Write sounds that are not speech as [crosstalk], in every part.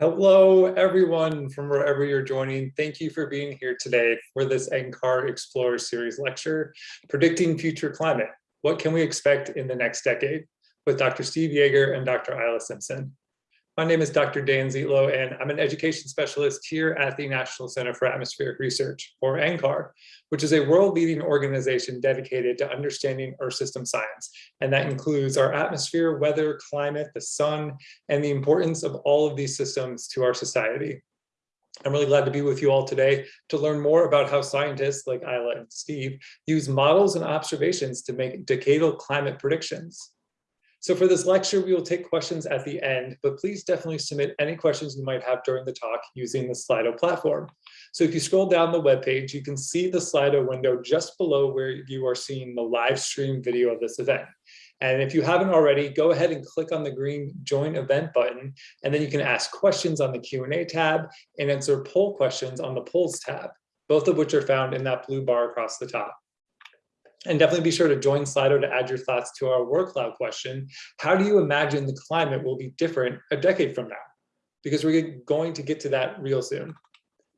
Hello, everyone from wherever you're joining. Thank you for being here today for this NCAR Explorer Series lecture, Predicting Future Climate. What can we expect in the next decade? With Dr. Steve Yeager and Dr. Isla Simpson. My name is Dr. Dan Zietlow, and I'm an education specialist here at the National Center for Atmospheric Research, or NCAR, which is a world-leading organization dedicated to understanding Earth system science. And that includes our atmosphere, weather, climate, the sun, and the importance of all of these systems to our society. I'm really glad to be with you all today to learn more about how scientists like Isla and Steve use models and observations to make decadal climate predictions. So for this lecture, we will take questions at the end, but please definitely submit any questions you might have during the talk using the Slido platform. So if you scroll down the webpage, you can see the Slido window just below where you are seeing the live stream video of this event. And if you haven't already, go ahead and click on the green join event button, and then you can ask questions on the Q&A tab and answer poll questions on the polls tab, both of which are found in that blue bar across the top. And definitely be sure to join Slido to add your thoughts to our word cloud question. How do you imagine the climate will be different a decade from now? Because we're going to get to that real soon.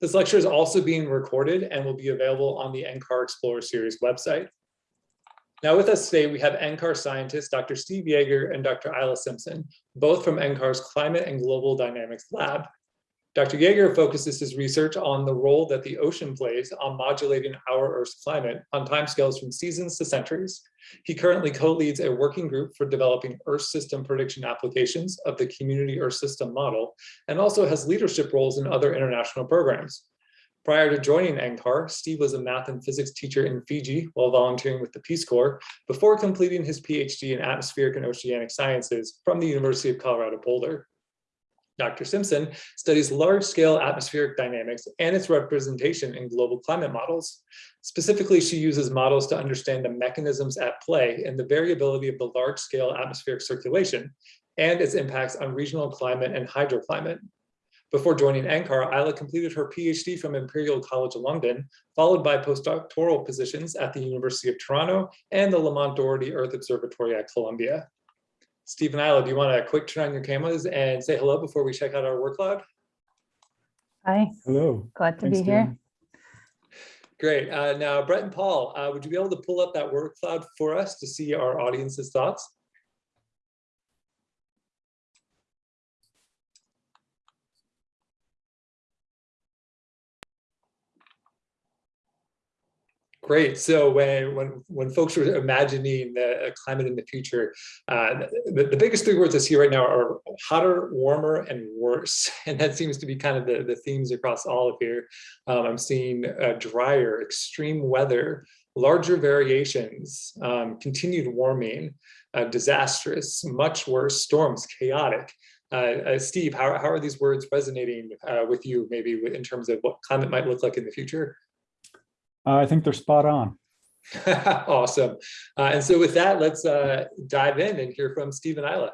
This lecture is also being recorded and will be available on the NCAR Explorer Series website. Now with us today, we have NCAR scientists, Dr. Steve Yeager and Dr. Isla Simpson, both from NCAR's Climate and Global Dynamics Lab. Dr. Yeager focuses his research on the role that the ocean plays on modulating our Earth's climate on timescales from seasons to centuries. He currently co-leads a working group for developing Earth system prediction applications of the Community Earth System model, and also has leadership roles in other international programs. Prior to joining NCAR, Steve was a math and physics teacher in Fiji while volunteering with the Peace Corps before completing his PhD in atmospheric and oceanic sciences from the University of Colorado Boulder. Dr. Simpson studies large-scale atmospheric dynamics and its representation in global climate models. Specifically, she uses models to understand the mechanisms at play and the variability of the large-scale atmospheric circulation and its impacts on regional climate and hydroclimate. Before joining NCAR, Isla completed her PhD from Imperial College London, followed by postdoctoral positions at the University of Toronto and the Lamont Doherty Earth Observatory at Columbia. Steve and Isla, do you want to quick turn on your cameras and say hello before we check out our work cloud? Hi. Hello. Glad to Thanks, be here. Dan. Great. Uh, now, Brett and Paul, uh, would you be able to pull up that word cloud for us to see our audience's thoughts? Great. So when when when folks are imagining the climate in the future, uh, the, the biggest three words I see right now are hotter, warmer, and worse. [laughs] And that seems to be kind of the, the themes across all of here. Um, I'm seeing uh, drier, extreme weather, larger variations, um, continued warming, uh, disastrous, much worse, storms, chaotic. Uh, uh, Steve, how, how are these words resonating uh, with you, maybe in terms of what climate might look like in the future? Uh, I think they're spot on. [laughs] awesome. Uh, and so with that, let's uh, dive in and hear from Steve and Isla.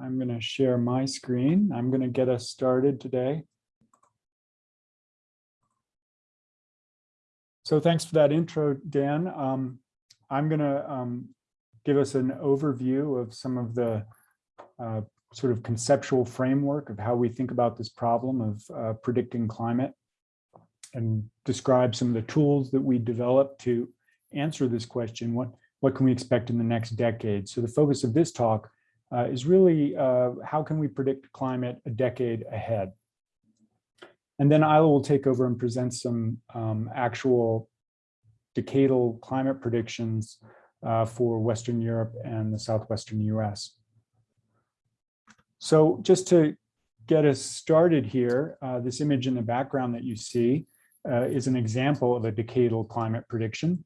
I'm going to share my screen. I'm going to get us started today. So thanks for that intro, Dan. Um, I'm going to um, give us an overview of some of the uh, sort of conceptual framework of how we think about this problem of uh, predicting climate and describe some of the tools that we developed to answer this question. What, what can we expect in the next decade? So the focus of this talk uh, is really uh, how can we predict climate a decade ahead? And then Isla will take over and present some um, actual decadal climate predictions for Western Europe and the Southwestern US. So just to get us started here, uh, this image in the background that you see uh, is an example of a decadal climate prediction.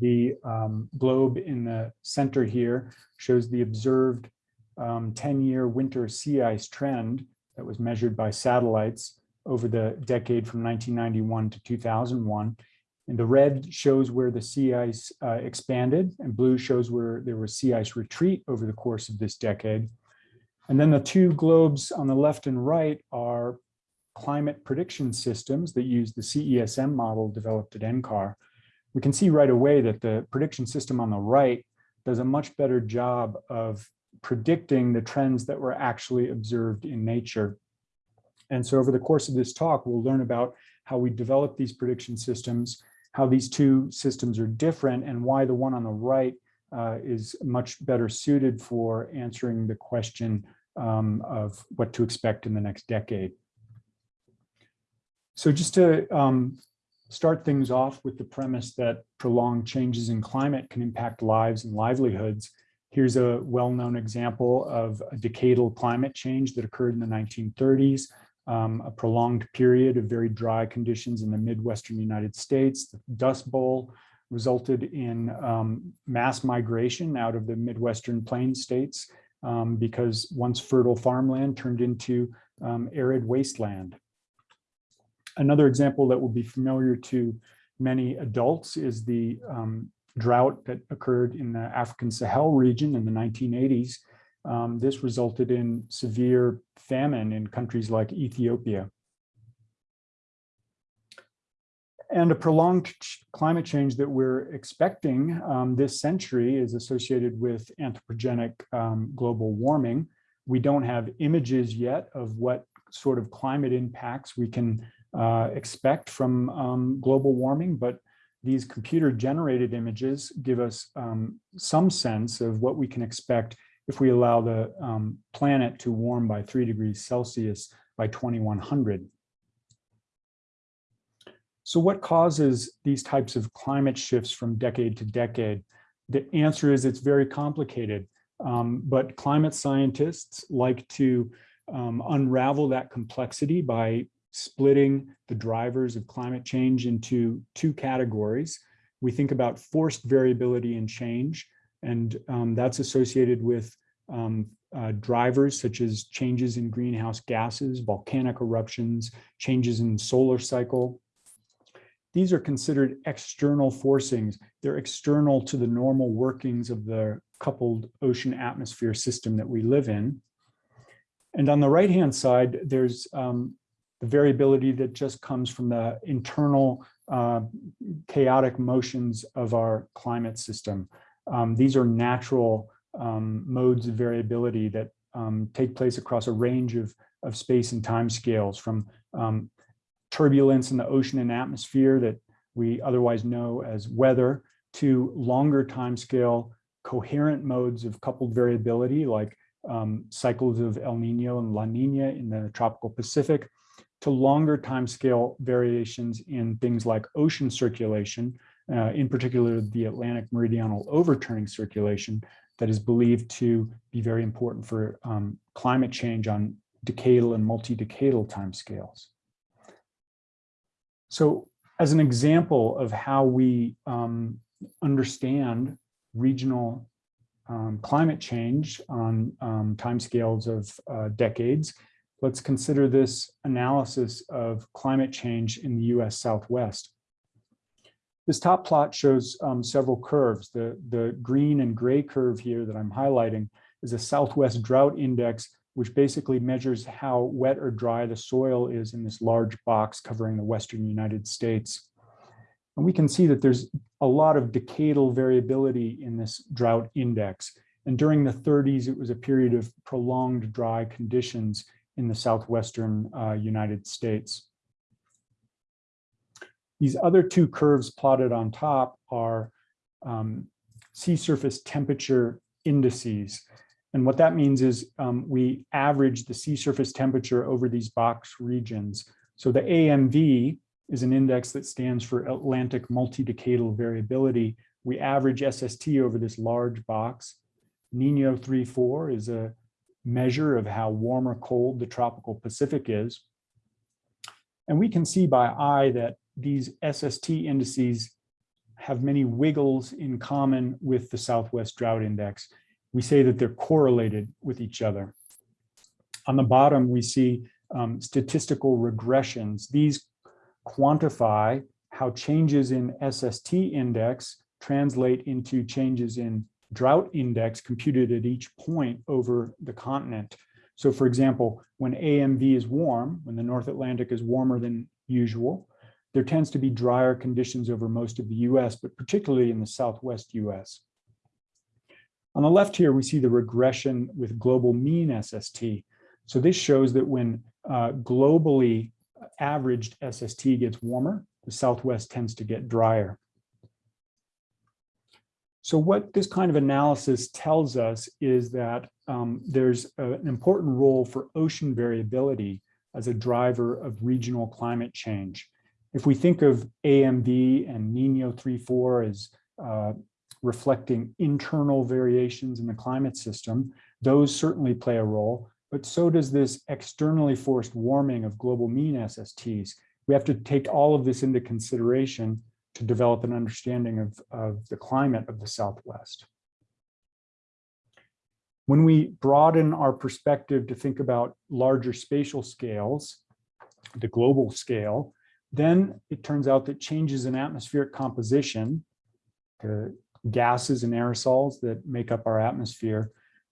The um, globe in the center here shows the observed 10-year um, winter sea ice trend that was measured by satellites over the decade from 1991 to 2001. And the red shows where the sea ice uh, expanded and blue shows where there was sea ice retreat over the course of this decade. And then the two globes on the left and right are climate prediction systems that use the CESM model developed at NCAR, we can see right away that the prediction system on the right does a much better job of predicting the trends that were actually observed in nature. And so over the course of this talk, we'll learn about how we develop these prediction systems, how these two systems are different, and why the one on the right uh, is much better suited for answering the question um, of what to expect in the next decade. So just to um, start things off with the premise that prolonged changes in climate can impact lives and livelihoods, here's a well-known example of a decadal climate change that occurred in the 1930s, um, a prolonged period of very dry conditions in the Midwestern United States. The Dust Bowl resulted in um, mass migration out of the Midwestern plain states um, because once fertile farmland turned into um, arid wasteland. Another example that will be familiar to many adults is the um, drought that occurred in the African Sahel region in the 1980s. Um, this resulted in severe famine in countries like Ethiopia. And a prolonged climate change that we're expecting um, this century is associated with anthropogenic um, global warming. We don't have images yet of what sort of climate impacts we can uh, expect from um, global warming, but these computer generated images give us um, some sense of what we can expect if we allow the um, planet to warm by three degrees Celsius by 2100. So what causes these types of climate shifts from decade to decade? The answer is it's very complicated, um, but climate scientists like to um, unravel that complexity by splitting the drivers of climate change into two categories. We think about forced variability and change, and um, that's associated with um, uh, drivers such as changes in greenhouse gases, volcanic eruptions, changes in solar cycle, these are considered external forcings. They're external to the normal workings of the coupled ocean atmosphere system that we live in. And on the right-hand side, there's um, the variability that just comes from the internal uh, chaotic motions of our climate system. Um, these are natural um, modes of variability that um, take place across a range of, of space and time scales from um, turbulence in the ocean and atmosphere that we otherwise know as weather to longer time scale coherent modes of coupled variability like um, cycles of El Nino and La Nina in the tropical Pacific to longer time scale variations in things like ocean circulation, uh, in particular the Atlantic meridional overturning circulation that is believed to be very important for um, climate change on decadal and multi-decadal timescales. So as an example of how we um, understand regional um, climate change on um, timescales of uh, decades, let's consider this analysis of climate change in the US Southwest. This top plot shows um, several curves. The, the green and gray curve here that I'm highlighting is a Southwest drought index which basically measures how wet or dry the soil is in this large box covering the Western United States. And we can see that there's a lot of decadal variability in this drought index. And during the 30s, it was a period of prolonged dry conditions in the Southwestern uh, United States. These other two curves plotted on top are um, sea surface temperature indices. And what that means is um, we average the sea surface temperature over these box regions. So the AMV is an index that stands for Atlantic multi-decadal variability. We average SST over this large box. Nino 3.4 is a measure of how warm or cold the tropical Pacific is. And we can see by eye that these SST indices have many wiggles in common with the Southwest Drought Index we say that they're correlated with each other. On the bottom, we see um, statistical regressions. These quantify how changes in SST index translate into changes in drought index computed at each point over the continent. So for example, when AMV is warm, when the North Atlantic is warmer than usual, there tends to be drier conditions over most of the US, but particularly in the Southwest US. On the left here, we see the regression with global mean SST. So this shows that when uh, globally averaged SST gets warmer, the Southwest tends to get drier. So what this kind of analysis tells us is that um, there's a, an important role for ocean variability as a driver of regional climate change. If we think of AMV and Nino 3.4 as uh, reflecting internal variations in the climate system, those certainly play a role, but so does this externally forced warming of global mean SSTs. We have to take all of this into consideration to develop an understanding of, of the climate of the Southwest. When we broaden our perspective to think about larger spatial scales, the global scale, then it turns out that changes in atmospheric composition, the gases and aerosols that make up our atmosphere,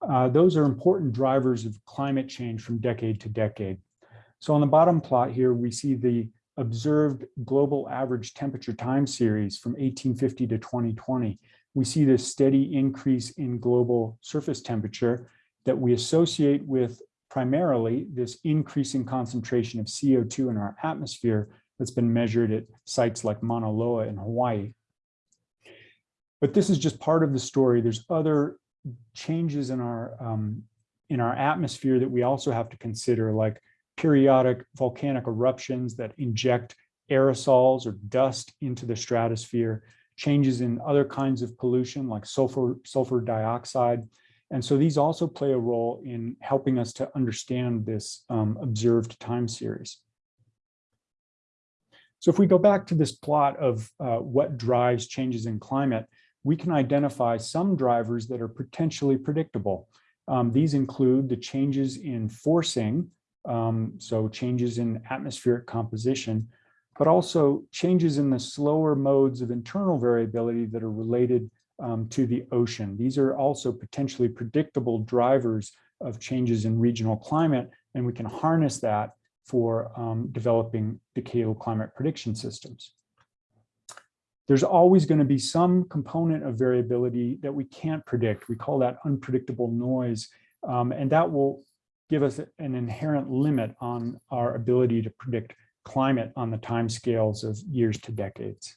uh, those are important drivers of climate change from decade to decade. So on the bottom plot here, we see the observed global average temperature time series from 1850 to 2020, we see this steady increase in global surface temperature that we associate with primarily this increasing concentration of CO2 in our atmosphere that's been measured at sites like Mauna Loa in Hawaii. But this is just part of the story. There's other changes in our um, in our atmosphere that we also have to consider, like periodic volcanic eruptions that inject aerosols or dust into the stratosphere, changes in other kinds of pollution like sulfur, sulfur dioxide. And so these also play a role in helping us to understand this um, observed time series. So if we go back to this plot of uh, what drives changes in climate, we can identify some drivers that are potentially predictable. Um, these include the changes in forcing um, so changes in atmospheric composition, but also changes in the slower modes of internal variability that are related um, to the ocean. These are also potentially predictable drivers of changes in regional climate, and we can harness that for um, developing decadal climate prediction systems. There's always going to be some component of variability that we can't predict. We call that unpredictable noise, um, and that will give us an inherent limit on our ability to predict climate on the timescales of years to decades.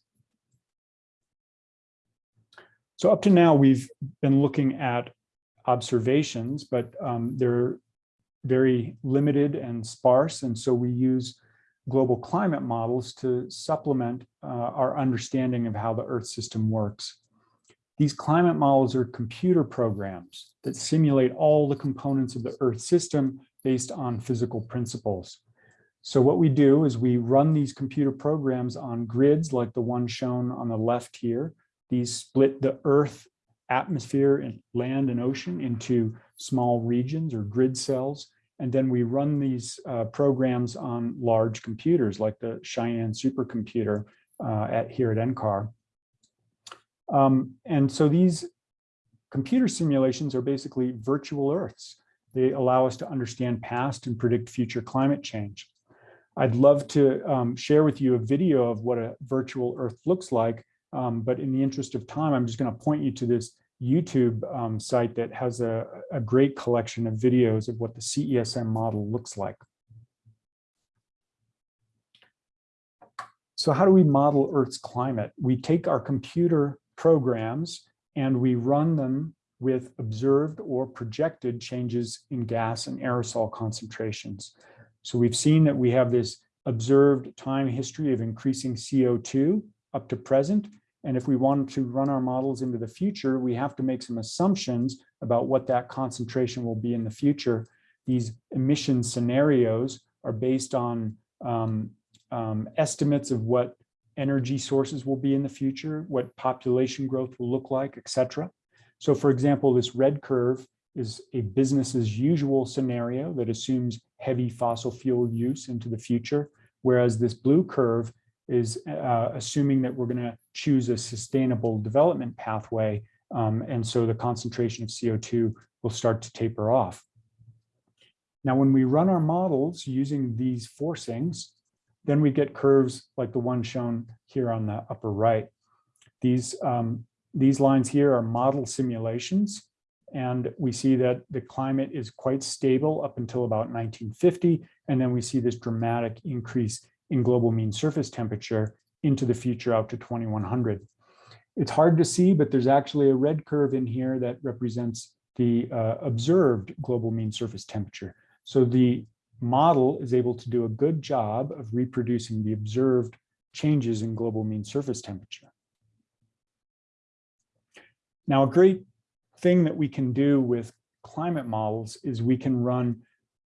So up to now, we've been looking at observations, but um, they're very limited and sparse. And so we use global climate models to supplement uh, our understanding of how the Earth system works. These climate models are computer programs that simulate all the components of the Earth system based on physical principles. So what we do is we run these computer programs on grids like the one shown on the left here. These split the Earth atmosphere and land and ocean into small regions or grid cells. And then we run these uh, programs on large computers like the Cheyenne supercomputer uh, at here at NCAR. Um, and so these computer simulations are basically virtual Earths. They allow us to understand past and predict future climate change. I'd love to um, share with you a video of what a virtual Earth looks like, um, but in the interest of time, I'm just going to point you to this YouTube um, site that has a, a great collection of videos of what the CESM model looks like. So how do we model Earth's climate? We take our computer programs and we run them with observed or projected changes in gas and aerosol concentrations. So we've seen that we have this observed time history of increasing CO2 up to present. And if we want to run our models into the future, we have to make some assumptions about what that concentration will be in the future. These emission scenarios are based on um, um, estimates of what energy sources will be in the future, what population growth will look like, etc. So for example, this red curve is a business as usual scenario that assumes heavy fossil fuel use into the future, whereas this blue curve is uh, assuming that we're going to choose a sustainable development pathway, um, and so the concentration of CO2 will start to taper off. Now, when we run our models using these forcings, then we get curves like the one shown here on the upper right. These, um, these lines here are model simulations. And we see that the climate is quite stable up until about 1950. And then we see this dramatic increase in global mean surface temperature into the future out to 2100. It's hard to see, but there's actually a red curve in here that represents the uh, observed global mean surface temperature. So the model is able to do a good job of reproducing the observed changes in global mean surface temperature. Now, a great thing that we can do with climate models is we can run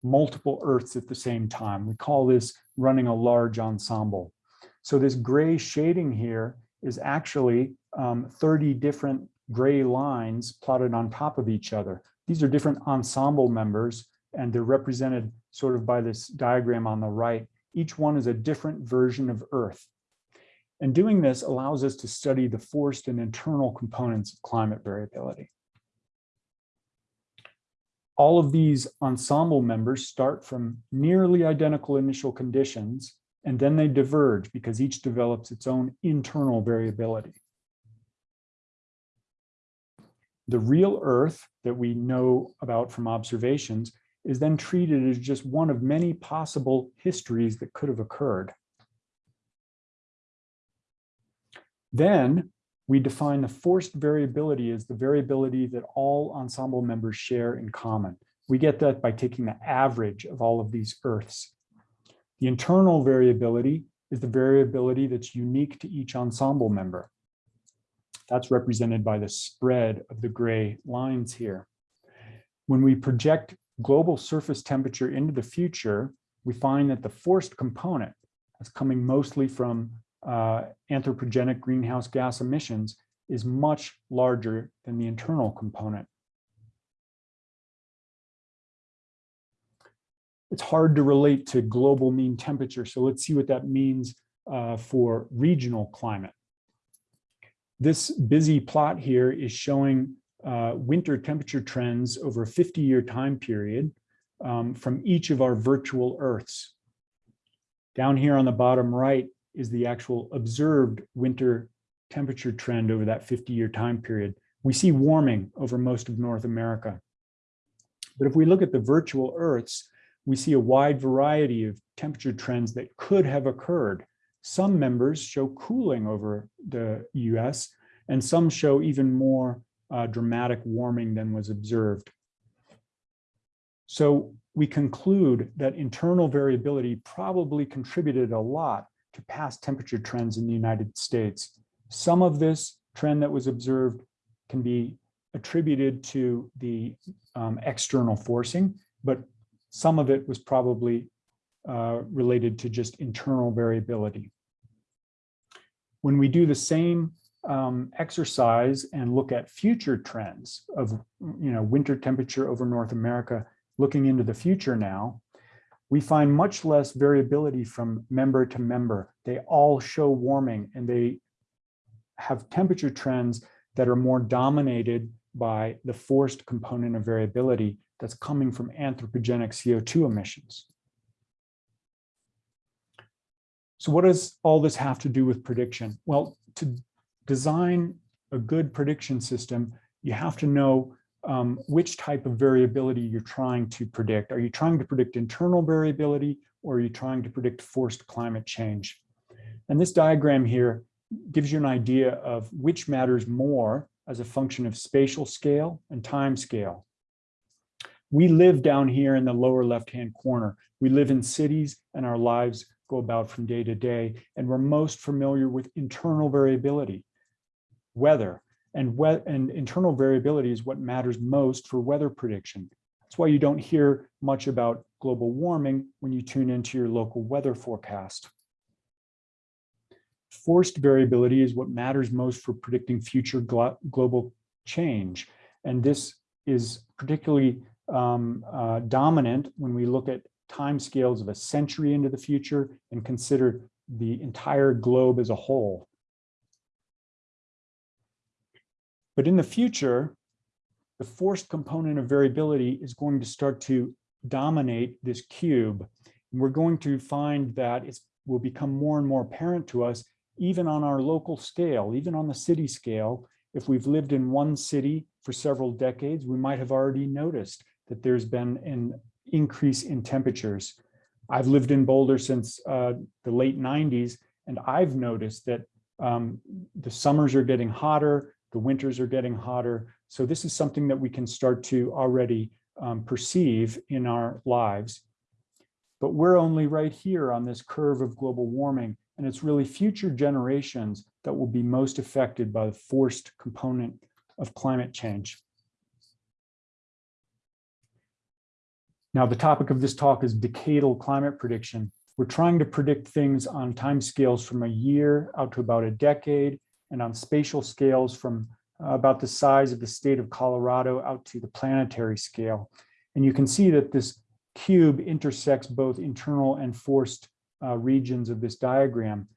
multiple Earths at the same time. We call this running a large ensemble. So this gray shading here is actually um, 30 different gray lines plotted on top of each other. These are different ensemble members and they're represented sort of by this diagram on the right. Each one is a different version of Earth. And doing this allows us to study the forced and internal components of climate variability. All of these ensemble members start from nearly identical initial conditions, and then they diverge because each develops its own internal variability. The real Earth that we know about from observations is then treated as just one of many possible histories that could have occurred. Then we define the forced variability as the variability that all ensemble members share in common. We get that by taking the average of all of these Earths. The internal variability is the variability that's unique to each ensemble member. That's represented by the spread of the gray lines here. When we project global surface temperature into the future, we find that the forced component that's coming mostly from uh, anthropogenic greenhouse gas emissions is much larger than the internal component. It's hard to relate to global mean temperature, so let's see what that means uh, for regional climate. This busy plot here is showing uh, winter temperature trends over a 50-year time period um, from each of our virtual Earths. Down here on the bottom right is the actual observed winter temperature trend over that 50-year time period. We see warming over most of North America. But if we look at the virtual Earths, we see a wide variety of temperature trends that could have occurred. Some members show cooling over the US, and some show even more uh, dramatic warming than was observed. So we conclude that internal variability probably contributed a lot to past temperature trends in the United States. Some of this trend that was observed can be attributed to the um, external forcing, but some of it was probably uh, related to just internal variability. When we do the same um, exercise and look at future trends of you know winter temperature over North America, looking into the future now, we find much less variability from member to member. They all show warming and they have temperature trends that are more dominated by the forced component of variability that's coming from anthropogenic CO2 emissions. So what does all this have to do with prediction? Well, to design a good prediction system, you have to know um, which type of variability you're trying to predict. Are you trying to predict internal variability or are you trying to predict forced climate change? And this diagram here gives you an idea of which matters more as a function of spatial scale and time scale. We live down here in the lower left-hand corner. We live in cities and our lives go about from day to day, and we're most familiar with internal variability, weather, and, and internal variability is what matters most for weather prediction. That's why you don't hear much about global warming when you tune into your local weather forecast. Forced variability is what matters most for predicting future global change. And this is particularly um, uh, dominant when we look at timescales of a century into the future and consider the entire globe as a whole. But in the future, the forced component of variability is going to start to dominate this cube. And we're going to find that it will become more and more apparent to us, even on our local scale, even on the city scale. If we've lived in one city for several decades, we might have already noticed that there's been an increase in temperatures. I've lived in Boulder since uh, the late 90s, and I've noticed that um, the summers are getting hotter, the winters are getting hotter. So this is something that we can start to already um, perceive in our lives. But we're only right here on this curve of global warming, and it's really future generations that will be most affected by the forced component of climate change. Now, the topic of this talk is decadal climate prediction. We're trying to predict things on timescales from a year out to about a decade and on spatial scales from uh, about the size of the state of Colorado out to the planetary scale. And you can see that this cube intersects both internal and forced uh, regions of this diagram.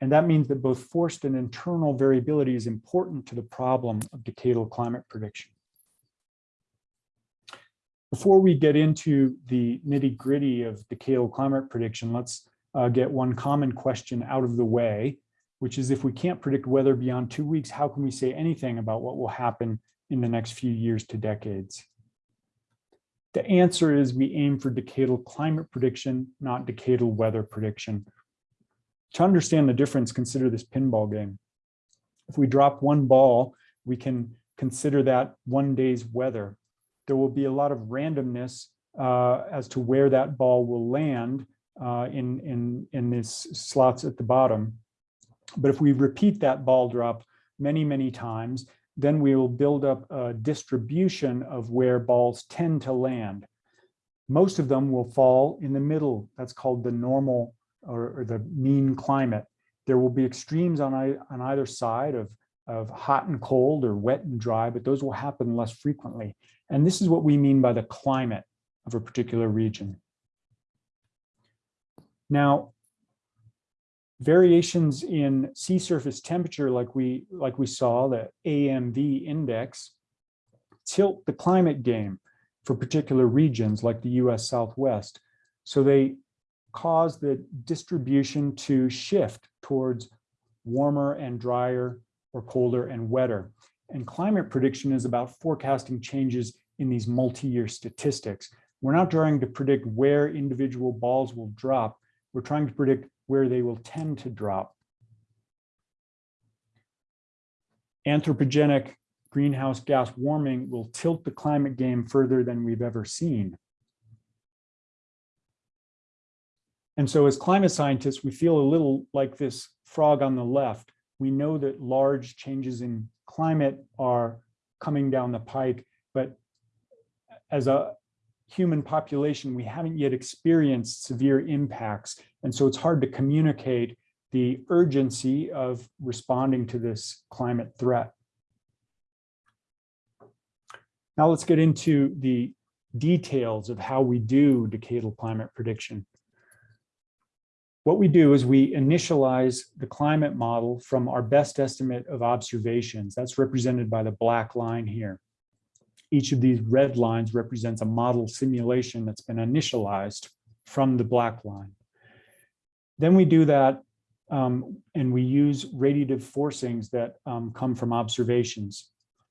And that means that both forced and internal variability is important to the problem of decadal climate prediction. Before we get into the nitty gritty of decadal climate prediction, let's uh, get one common question out of the way, which is if we can't predict weather beyond two weeks, how can we say anything about what will happen in the next few years to decades? The answer is we aim for decadal climate prediction, not decadal weather prediction. To understand the difference, consider this pinball game. If we drop one ball, we can consider that one day's weather there will be a lot of randomness uh, as to where that ball will land uh, in, in, in these slots at the bottom. But if we repeat that ball drop many, many times, then we will build up a distribution of where balls tend to land. Most of them will fall in the middle. That's called the normal or, or the mean climate. There will be extremes on, on either side of, of hot and cold or wet and dry, but those will happen less frequently. And this is what we mean by the climate of a particular region. Now, variations in sea surface temperature, like we, like we saw, the AMV index, tilt the climate game for particular regions like the US Southwest. So they cause the distribution to shift towards warmer and drier or colder and wetter. And climate prediction is about forecasting changes in these multi-year statistics. We're not trying to predict where individual balls will drop. We're trying to predict where they will tend to drop. Anthropogenic greenhouse gas warming will tilt the climate game further than we've ever seen. And so as climate scientists, we feel a little like this frog on the left. We know that large changes in climate are coming down the pike, but as a human population, we haven't yet experienced severe impacts. And so it's hard to communicate the urgency of responding to this climate threat. Now let's get into the details of how we do decadal climate prediction. What we do is we initialize the climate model from our best estimate of observations. That's represented by the black line here. Each of these red lines represents a model simulation that's been initialized from the black line. Then we do that um, and we use radiative forcings that um, come from observations.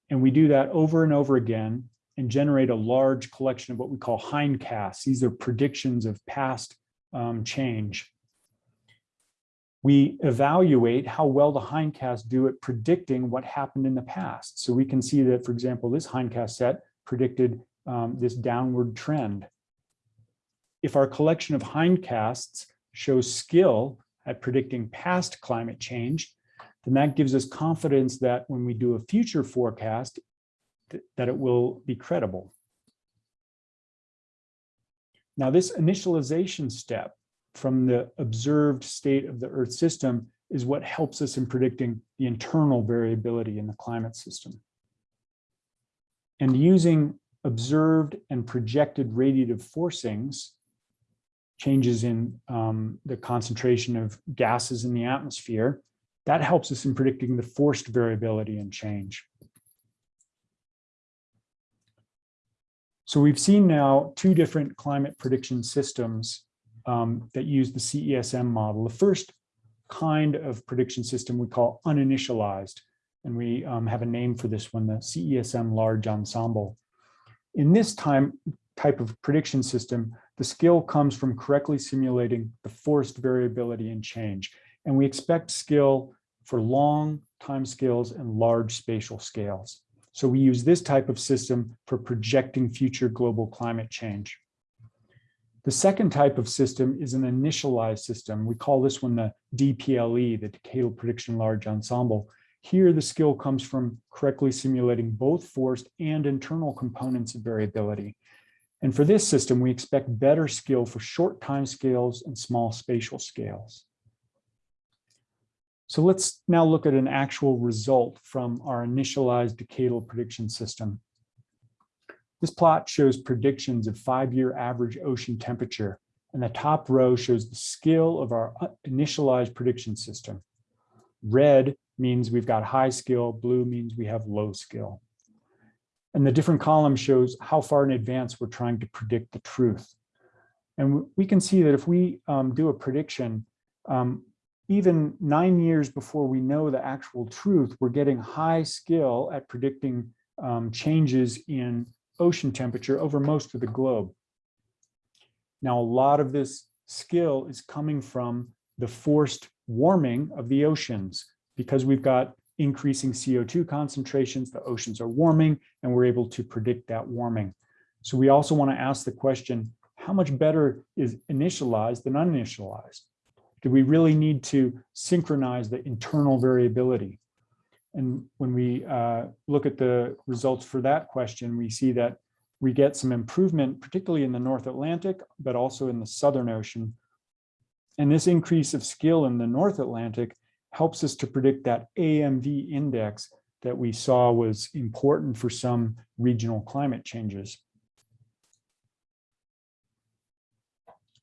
And we do that over and over again and generate a large collection of what we call hindcasts. These are predictions of past um, change we evaluate how well the hindcasts do at predicting what happened in the past. So we can see that, for example, this hindcast set predicted um, this downward trend. If our collection of hindcasts shows skill at predicting past climate change, then that gives us confidence that when we do a future forecast, th that it will be credible. Now this initialization step from the observed state of the Earth system is what helps us in predicting the internal variability in the climate system. And using observed and projected radiative forcings, changes in um, the concentration of gases in the atmosphere, that helps us in predicting the forced variability and change. So we've seen now two different climate prediction systems um, that use the CESM model. The first kind of prediction system we call uninitialized, and we um, have a name for this one, the CESM large ensemble. In this time type of prediction system, the skill comes from correctly simulating the forced variability and change. And we expect skill for long time scales and large spatial scales. So we use this type of system for projecting future global climate change. The second type of system is an initialized system. We call this one the DPLE, the Decadal Prediction Large Ensemble. Here, the skill comes from correctly simulating both forced and internal components of variability. And for this system, we expect better skill for short time scales and small spatial scales. So let's now look at an actual result from our initialized decadal prediction system. This plot shows predictions of five-year average ocean temperature, and the top row shows the skill of our uh, initialized prediction system. Red means we've got high skill, blue means we have low skill. And the different columns shows how far in advance we're trying to predict the truth. And we can see that if we um, do a prediction, um, even nine years before we know the actual truth, we're getting high skill at predicting um, changes in ocean temperature over most of the globe. Now, a lot of this skill is coming from the forced warming of the oceans because we've got increasing CO2 concentrations, the oceans are warming, and we're able to predict that warming. So we also want to ask the question, how much better is initialized than uninitialized? Do we really need to synchronize the internal variability? And when we uh, look at the results for that question, we see that we get some improvement, particularly in the North Atlantic, but also in the Southern Ocean. And this increase of skill in the North Atlantic helps us to predict that AMV index that we saw was important for some regional climate changes.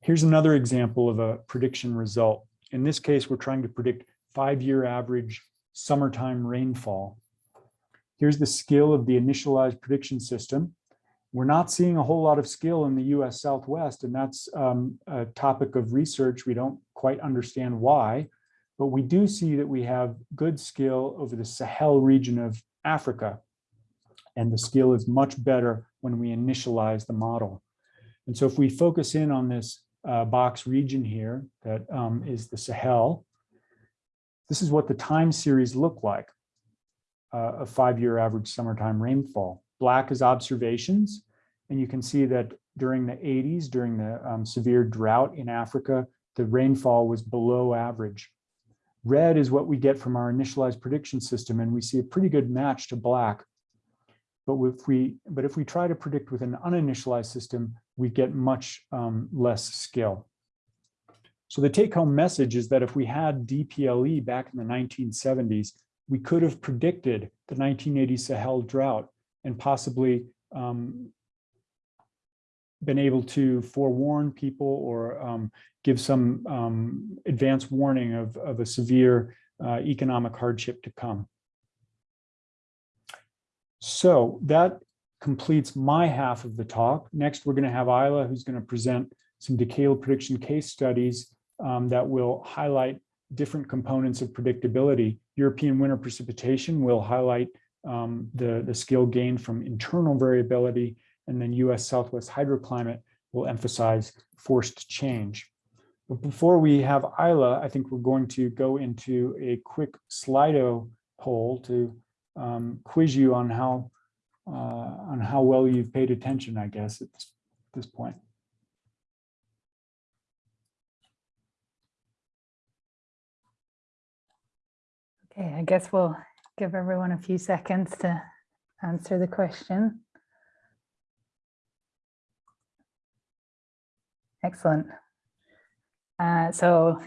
Here's another example of a prediction result. In this case, we're trying to predict five-year average summertime rainfall. Here's the skill of the initialized prediction system. We're not seeing a whole lot of skill in the US Southwest, and that's um, a topic of research. We don't quite understand why, but we do see that we have good skill over the Sahel region of Africa. And the skill is much better when we initialize the model. And so if we focus in on this uh, box region here, that um, is the Sahel, this is what the time series look like, uh, a five-year average summertime rainfall. Black is observations, and you can see that during the 80s, during the um, severe drought in Africa, the rainfall was below average. Red is what we get from our initialized prediction system, and we see a pretty good match to black. But if we, but if we try to predict with an uninitialized system, we get much um, less skill. So the take home message is that if we had DPLE back in the 1970s, we could have predicted the 1980 Sahel drought and possibly um, been able to forewarn people or um, give some um, advance warning of, of a severe uh, economic hardship to come. So that completes my half of the talk. Next, we're going to have Isla, who's going to present some decadal prediction case studies um, that will highlight different components of predictability. European winter precipitation will highlight um, the, the skill gained from internal variability, and then US Southwest hydroclimate will emphasize forced change. But before we have Isla, I think we're going to go into a quick Slido poll to um, quiz you on how uh, on how well you've paid attention, I guess, at this, this point. Okay, I guess we'll give everyone a few seconds to answer the question. Excellent. Uh, so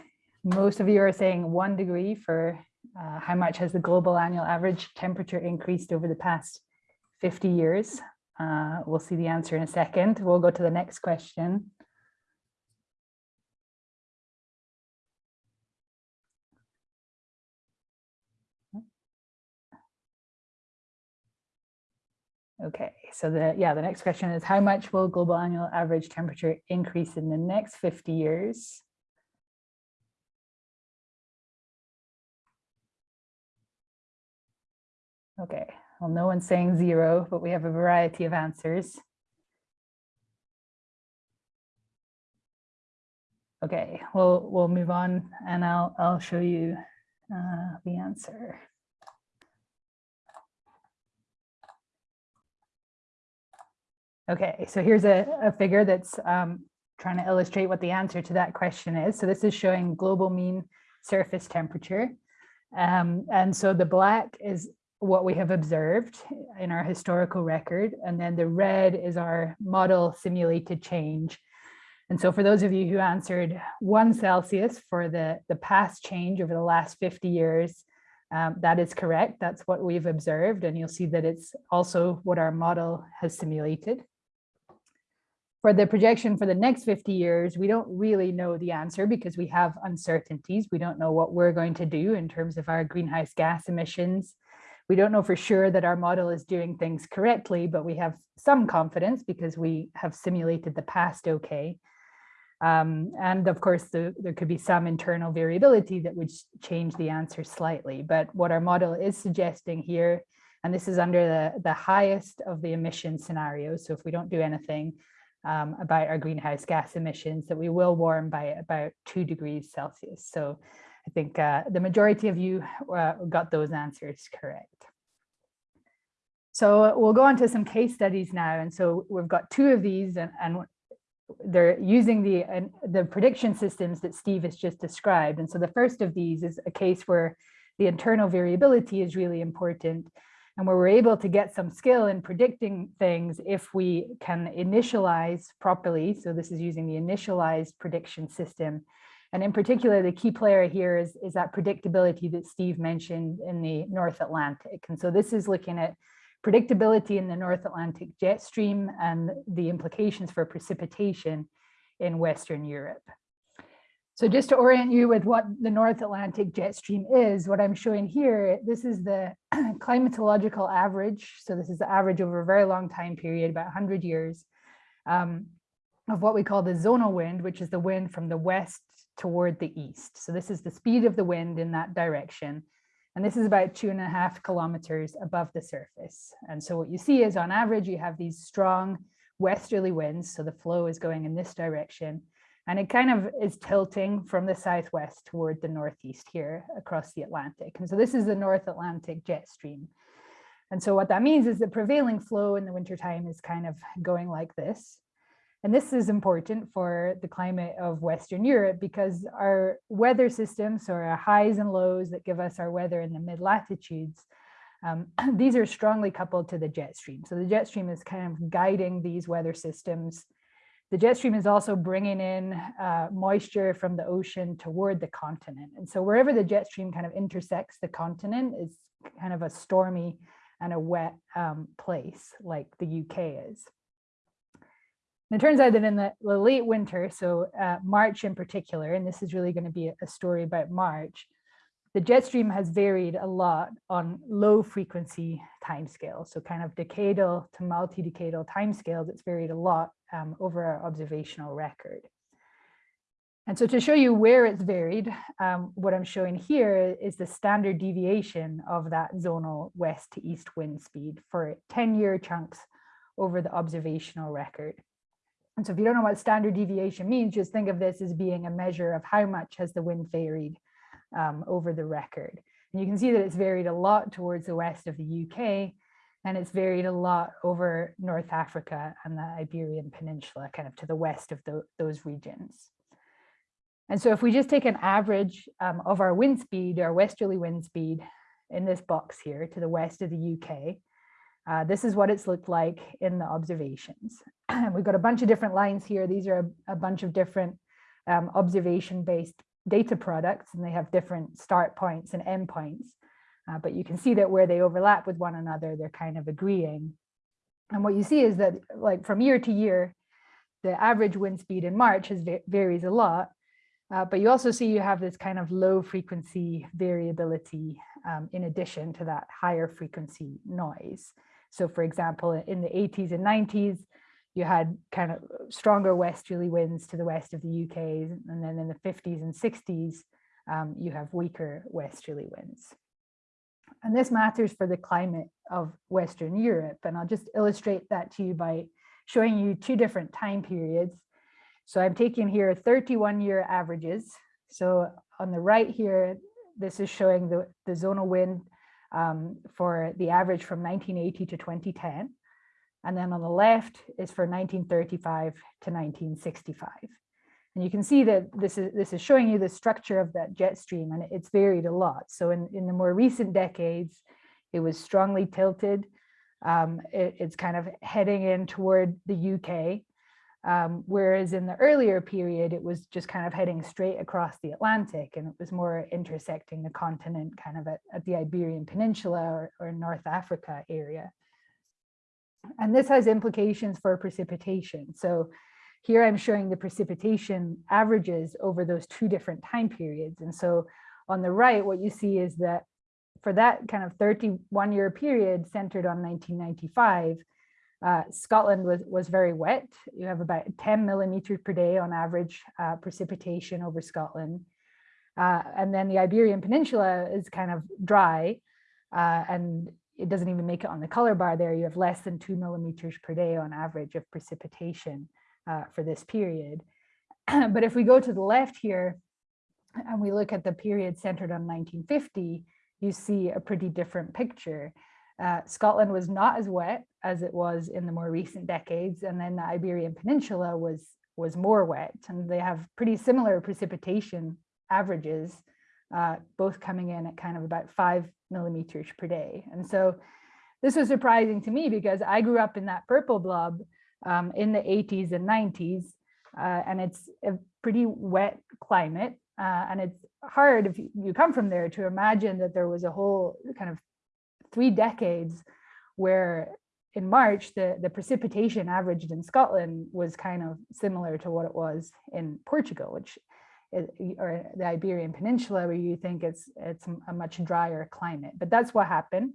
most of you are saying one degree for uh, how much has the global annual average temperature increased over the past 50 years. Uh, we'll see the answer in a second. We'll go to the next question. Okay, so the, yeah, the next question is how much will global annual average temperature increase in the next 50 years? Okay, well, no one's saying zero, but we have a variety of answers. Okay, we'll we'll move on and I'll I'll show you uh, the answer. Okay, so here's a, a figure that's um, trying to illustrate what the answer to that question is. So this is showing global mean surface temperature. Um, and so the black is what we have observed in our historical record, and then the red is our model simulated change. And so for those of you who answered one Celsius for the, the past change over the last 50 years, um, that is correct. That's what we've observed. And you'll see that it's also what our model has simulated. For the projection for the next 50 years, we don't really know the answer because we have uncertainties. We don't know what we're going to do in terms of our greenhouse gas emissions. We don't know for sure that our model is doing things correctly, but we have some confidence because we have simulated the past okay. Um, and of course, the, there could be some internal variability that would change the answer slightly. But what our model is suggesting here, and this is under the, the highest of the emission scenarios. So if we don't do anything um, about our greenhouse gas emissions, that we will warm by about two degrees Celsius. So I think uh, the majority of you uh, got those answers correct. So we'll go on to some case studies now. And so we've got two of these and, and they're using the, uh, the prediction systems that Steve has just described. And so the first of these is a case where the internal variability is really important and where we're able to get some skill in predicting things if we can initialize properly. So this is using the initialized prediction system. And in particular, the key player here is, is that predictability that Steve mentioned in the North Atlantic. And so this is looking at predictability in the North Atlantic jet stream and the implications for precipitation in Western Europe. So just to orient you with what the North Atlantic jet stream is, what I'm showing here, this is the [clears throat] climatological average. So this is the average over a very long time period, about 100 years, um, of what we call the zonal wind, which is the wind from the west toward the east. So this is the speed of the wind in that direction. And this is about two and a half kilometers above the surface. And so what you see is on average, you have these strong westerly winds. So the flow is going in this direction. And it kind of is tilting from the southwest toward the northeast here across the Atlantic. And so this is the North Atlantic jet stream. And so what that means is the prevailing flow in the wintertime is kind of going like this. And this is important for the climate of Western Europe because our weather systems or our highs and lows that give us our weather in the mid latitudes, um, [clears throat] these are strongly coupled to the jet stream. So the jet stream is kind of guiding these weather systems. The jet stream is also bringing in uh, moisture from the ocean toward the continent. And so wherever the jet stream kind of intersects the continent is kind of a stormy and a wet um, place like the UK is. And it turns out that in the, the late winter, so uh, March in particular, and this is really going to be a, a story about March, the jet stream has varied a lot on low frequency timescales. So kind of decadal to multi-decadal timescales, it's varied a lot um, over our observational record. And so to show you where it's varied, um, what I'm showing here is the standard deviation of that zonal west to east wind speed for 10 year chunks over the observational record. And so if you don't know what standard deviation means, just think of this as being a measure of how much has the wind varied um, over the record. And you can see that it's varied a lot towards the west of the UK, and it's varied a lot over North Africa and the Iberian Peninsula, kind of to the west of the, those regions. And so if we just take an average um, of our wind speed, our westerly wind speed in this box here to the west of the UK, uh, this is what it's looked like in the observations. [clears throat] We've got a bunch of different lines here. These are a, a bunch of different um, observation-based data products, and they have different start points and end points. Uh, but you can see that where they overlap with one another, they're kind of agreeing. And what you see is that like from year to year, the average wind speed in March has varies a lot, uh, but you also see you have this kind of low frequency variability um, in addition to that higher frequency noise. So for example, in the 80s and 90s, you had kind of stronger westerly winds to the west of the UK. And then in the 50s and 60s, um, you have weaker westerly winds. And this matters for the climate of Western Europe. And I'll just illustrate that to you by showing you two different time periods. So I'm taking here 31 year averages. So on the right here, this is showing the, the zonal wind um, for the average from 1980 to 2010. And then on the left is for 1935 to 1965. And you can see that this is this is showing you the structure of that jet stream and it's varied a lot. So in, in the more recent decades, it was strongly tilted. Um, it, it's kind of heading in toward the UK. Um, whereas in the earlier period, it was just kind of heading straight across the Atlantic and it was more intersecting the continent kind of at, at the Iberian Peninsula or, or North Africa area. And this has implications for precipitation. So here I'm showing the precipitation averages over those two different time periods. And so on the right, what you see is that for that kind of 31 year period centered on 1995, uh, Scotland was, was very wet. You have about 10 millimeters per day on average uh, precipitation over Scotland. Uh, and then the Iberian Peninsula is kind of dry uh, and it doesn't even make it on the color bar there. You have less than two millimeters per day on average of precipitation uh, for this period. [clears throat] but if we go to the left here and we look at the period centered on 1950, you see a pretty different picture. Uh, Scotland was not as wet as it was in the more recent decades, and then the Iberian Peninsula was, was more wet, and they have pretty similar precipitation averages, uh, both coming in at kind of about five millimeters per day. And so this was surprising to me because I grew up in that purple blob um, in the 80s and 90s, uh, and it's a pretty wet climate. Uh, and it's hard if you come from there to imagine that there was a whole kind of three decades where in March, the, the precipitation averaged in Scotland was kind of similar to what it was in Portugal, which or the Iberian Peninsula, where you think it's it's a much drier climate. But that's what happened.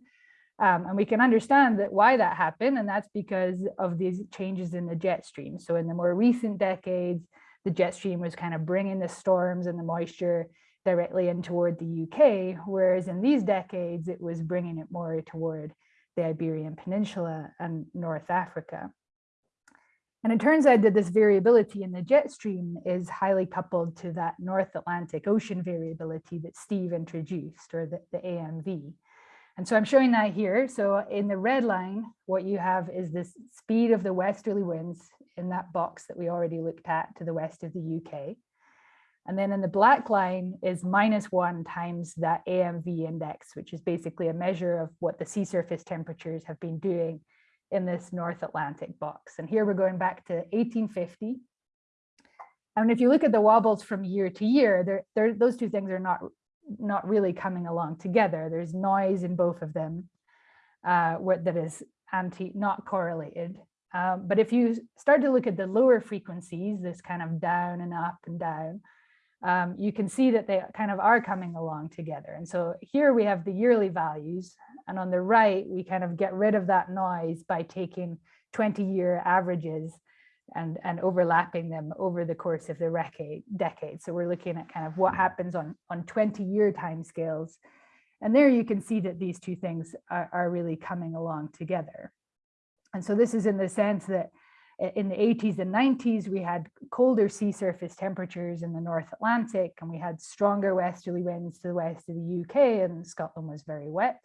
Um, and we can understand that why that happened, and that's because of these changes in the jet stream. So in the more recent decades, the jet stream was kind of bringing the storms and the moisture directly in toward the UK, whereas in these decades, it was bringing it more toward the Iberian Peninsula and North Africa. And it turns out that this variability in the jet stream is highly coupled to that North Atlantic Ocean variability that Steve introduced, or the, the AMV. And so I'm showing that here. So in the red line, what you have is this speed of the westerly winds in that box that we already looked at to the west of the UK. And then in the black line is minus one times that AMV index, which is basically a measure of what the sea surface temperatures have been doing in this North Atlantic box. And here we're going back to 1850. And if you look at the wobbles from year to year, they're, they're, those two things are not, not really coming along together. There's noise in both of them uh, that is anti, not correlated. Um, but if you start to look at the lower frequencies, this kind of down and up and down, um, you can see that they kind of are coming along together. And so here we have the yearly values. And on the right, we kind of get rid of that noise by taking 20 year averages and, and overlapping them over the course of the decade. So we're looking at kind of what happens on, on 20 year timescales. And there you can see that these two things are, are really coming along together. And so this is in the sense that in the 80s and 90s, we had colder sea surface temperatures in the North Atlantic and we had stronger westerly winds to the west of the UK and Scotland was very wet.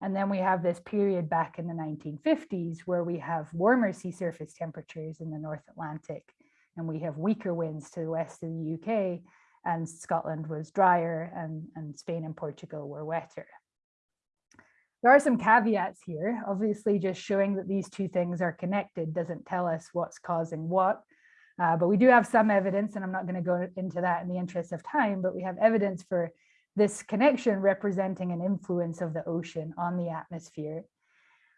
And then we have this period back in the 1950s where we have warmer sea surface temperatures in the North Atlantic and we have weaker winds to the west of the UK and Scotland was drier and, and Spain and Portugal were wetter. There are some caveats here. Obviously, just showing that these two things are connected doesn't tell us what's causing what. Uh, but we do have some evidence, and I'm not going to go into that in the interest of time, but we have evidence for this connection representing an influence of the ocean on the atmosphere.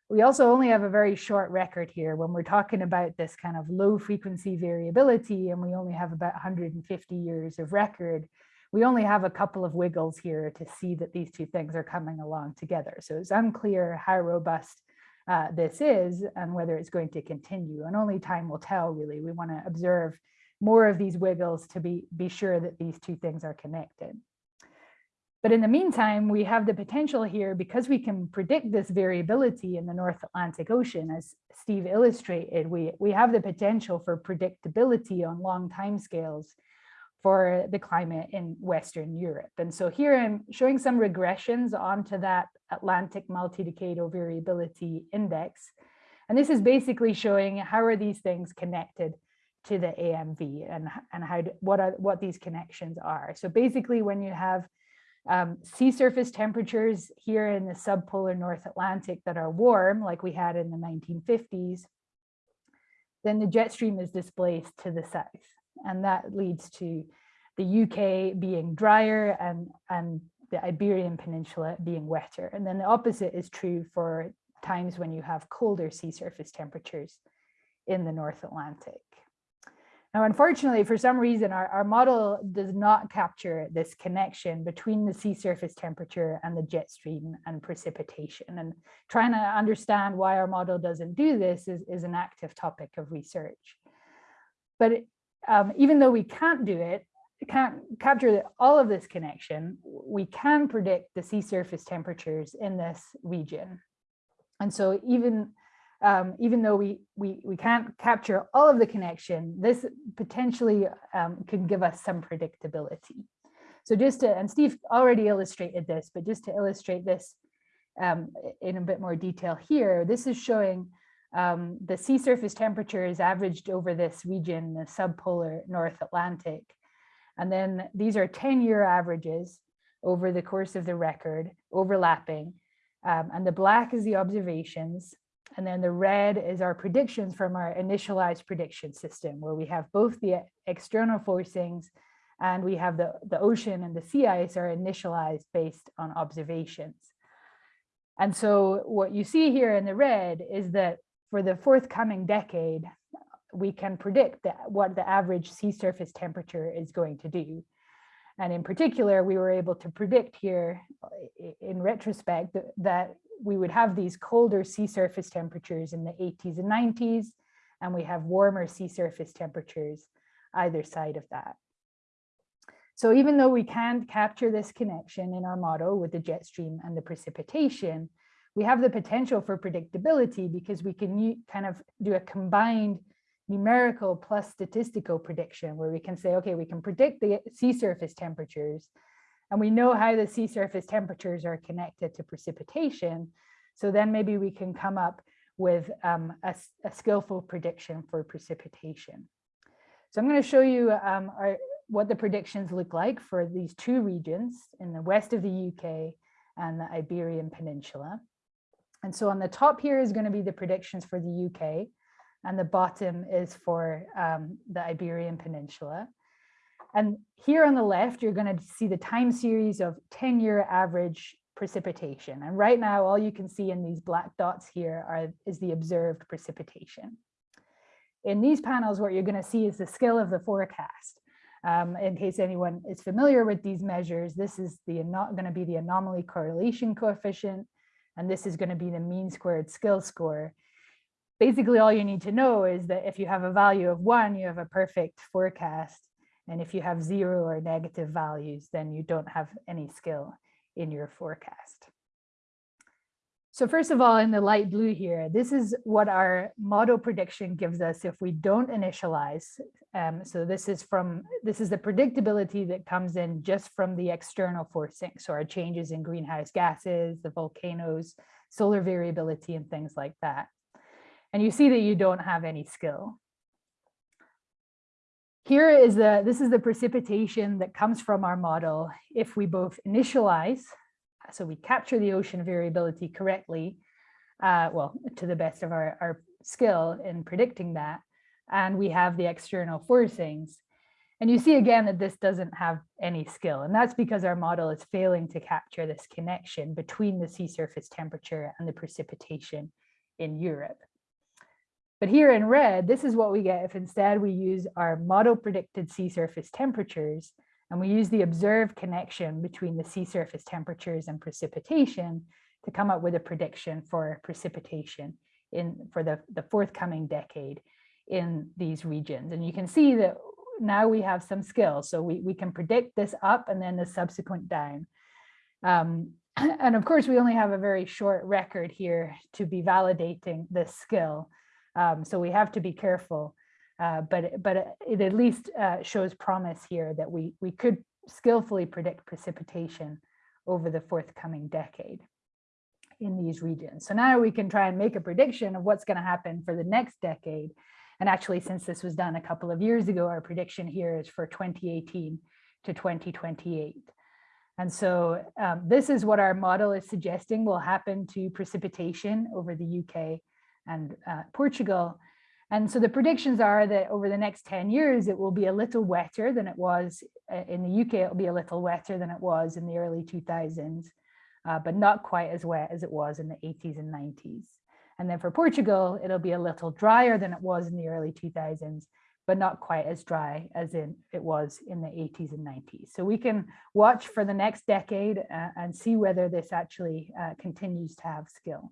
We also only have a very short record here when we're talking about this kind of low frequency variability, and we only have about 150 years of record we only have a couple of wiggles here to see that these two things are coming along together. So it's unclear how robust uh, this is and whether it's going to continue. And only time will tell, really. We want to observe more of these wiggles to be, be sure that these two things are connected. But in the meantime, we have the potential here because we can predict this variability in the North Atlantic Ocean, as Steve illustrated, we, we have the potential for predictability on long timescales for the climate in Western Europe. And so here I'm showing some regressions onto that Atlantic multi-decadal variability index. And this is basically showing how are these things connected to the AMV and, and how what are what these connections are. So basically when you have um, sea surface temperatures here in the subpolar North Atlantic that are warm, like we had in the 1950s, then the jet stream is displaced to the south. And that leads to the UK being drier and, and the Iberian Peninsula being wetter. And then the opposite is true for times when you have colder sea surface temperatures in the North Atlantic. Now, unfortunately, for some reason, our, our model does not capture this connection between the sea surface temperature and the jet stream and precipitation. And trying to understand why our model doesn't do this is, is an active topic of research. But um, even though we can't do it, can't capture all of this connection, we can predict the sea surface temperatures in this region. And so even um, even though we, we, we can't capture all of the connection, this potentially um, can give us some predictability. So just to, and Steve already illustrated this, but just to illustrate this um, in a bit more detail here, this is showing um, the sea surface temperature is averaged over this region, the subpolar North Atlantic. And then these are 10 year averages over the course of the record overlapping. Um, and the black is the observations and then the red is our predictions from our initialized prediction system, where we have both the external forcings and we have the, the ocean and the sea ice are initialized based on observations. And so what you see here in the red is that for the forthcoming decade, we can predict that what the average sea surface temperature is going to do. And in particular, we were able to predict here in retrospect that we would have these colder sea surface temperatures in the 80s and 90s, and we have warmer sea surface temperatures either side of that. So even though we can't capture this connection in our model with the jet stream and the precipitation, we have the potential for predictability because we can kind of do a combined numerical plus statistical prediction where we can say, okay, we can predict the sea surface temperatures and we know how the sea surface temperatures are connected to precipitation. So then maybe we can come up with um, a, a, skillful prediction for precipitation. So I'm going to show you um, our, what the predictions look like for these two regions in the west of the UK and the Iberian Peninsula. And so on the top here is going to be the predictions for the UK and the bottom is for um, the Iberian Peninsula. And here on the left, you're going to see the time series of 10 year average precipitation. And right now, all you can see in these black dots here are, is the observed precipitation. In these panels, what you're going to see is the skill of the forecast. Um, in case anyone is familiar with these measures, this is the not going to be the anomaly correlation coefficient, and this is going to be the mean squared skill score. Basically, all you need to know is that if you have a value of one, you have a perfect forecast. And if you have zero or negative values, then you don't have any skill in your forecast. So first of all, in the light blue here, this is what our model prediction gives us if we don't initialize. Um, so this is from this is the predictability that comes in just from the external forcing. So our changes in greenhouse gases, the volcanoes, solar variability, and things like that. And you see that you don't have any skill. Here is the, this is the precipitation that comes from our model. If we both initialize, so we capture the ocean variability correctly, uh, well, to the best of our, our skill in predicting that, and we have the external forcings. And you see again that this doesn't have any skill, and that's because our model is failing to capture this connection between the sea surface temperature and the precipitation in Europe. But here in red, this is what we get if instead we use our model predicted sea surface temperatures and we use the observed connection between the sea surface temperatures and precipitation to come up with a prediction for precipitation in for the, the forthcoming decade in these regions. And you can see that now we have some skills. So we, we can predict this up and then the subsequent down. Um, [clears throat] and of course, we only have a very short record here to be validating this skill. Um, so we have to be careful, uh, but, but it at least uh, shows promise here that we, we could skillfully predict precipitation over the forthcoming decade in these regions. So now we can try and make a prediction of what's going to happen for the next decade. And actually, since this was done a couple of years ago, our prediction here is for 2018 to 2028. And so um, this is what our model is suggesting will happen to precipitation over the UK and uh, Portugal. And so the predictions are that over the next 10 years, it will be a little wetter than it was uh, in the UK, it will be a little wetter than it was in the early 2000s, uh, but not quite as wet as it was in the 80s and 90s. And then for Portugal, it'll be a little drier than it was in the early 2000s, but not quite as dry as in it was in the 80s and 90s. So we can watch for the next decade uh, and see whether this actually uh, continues to have skill.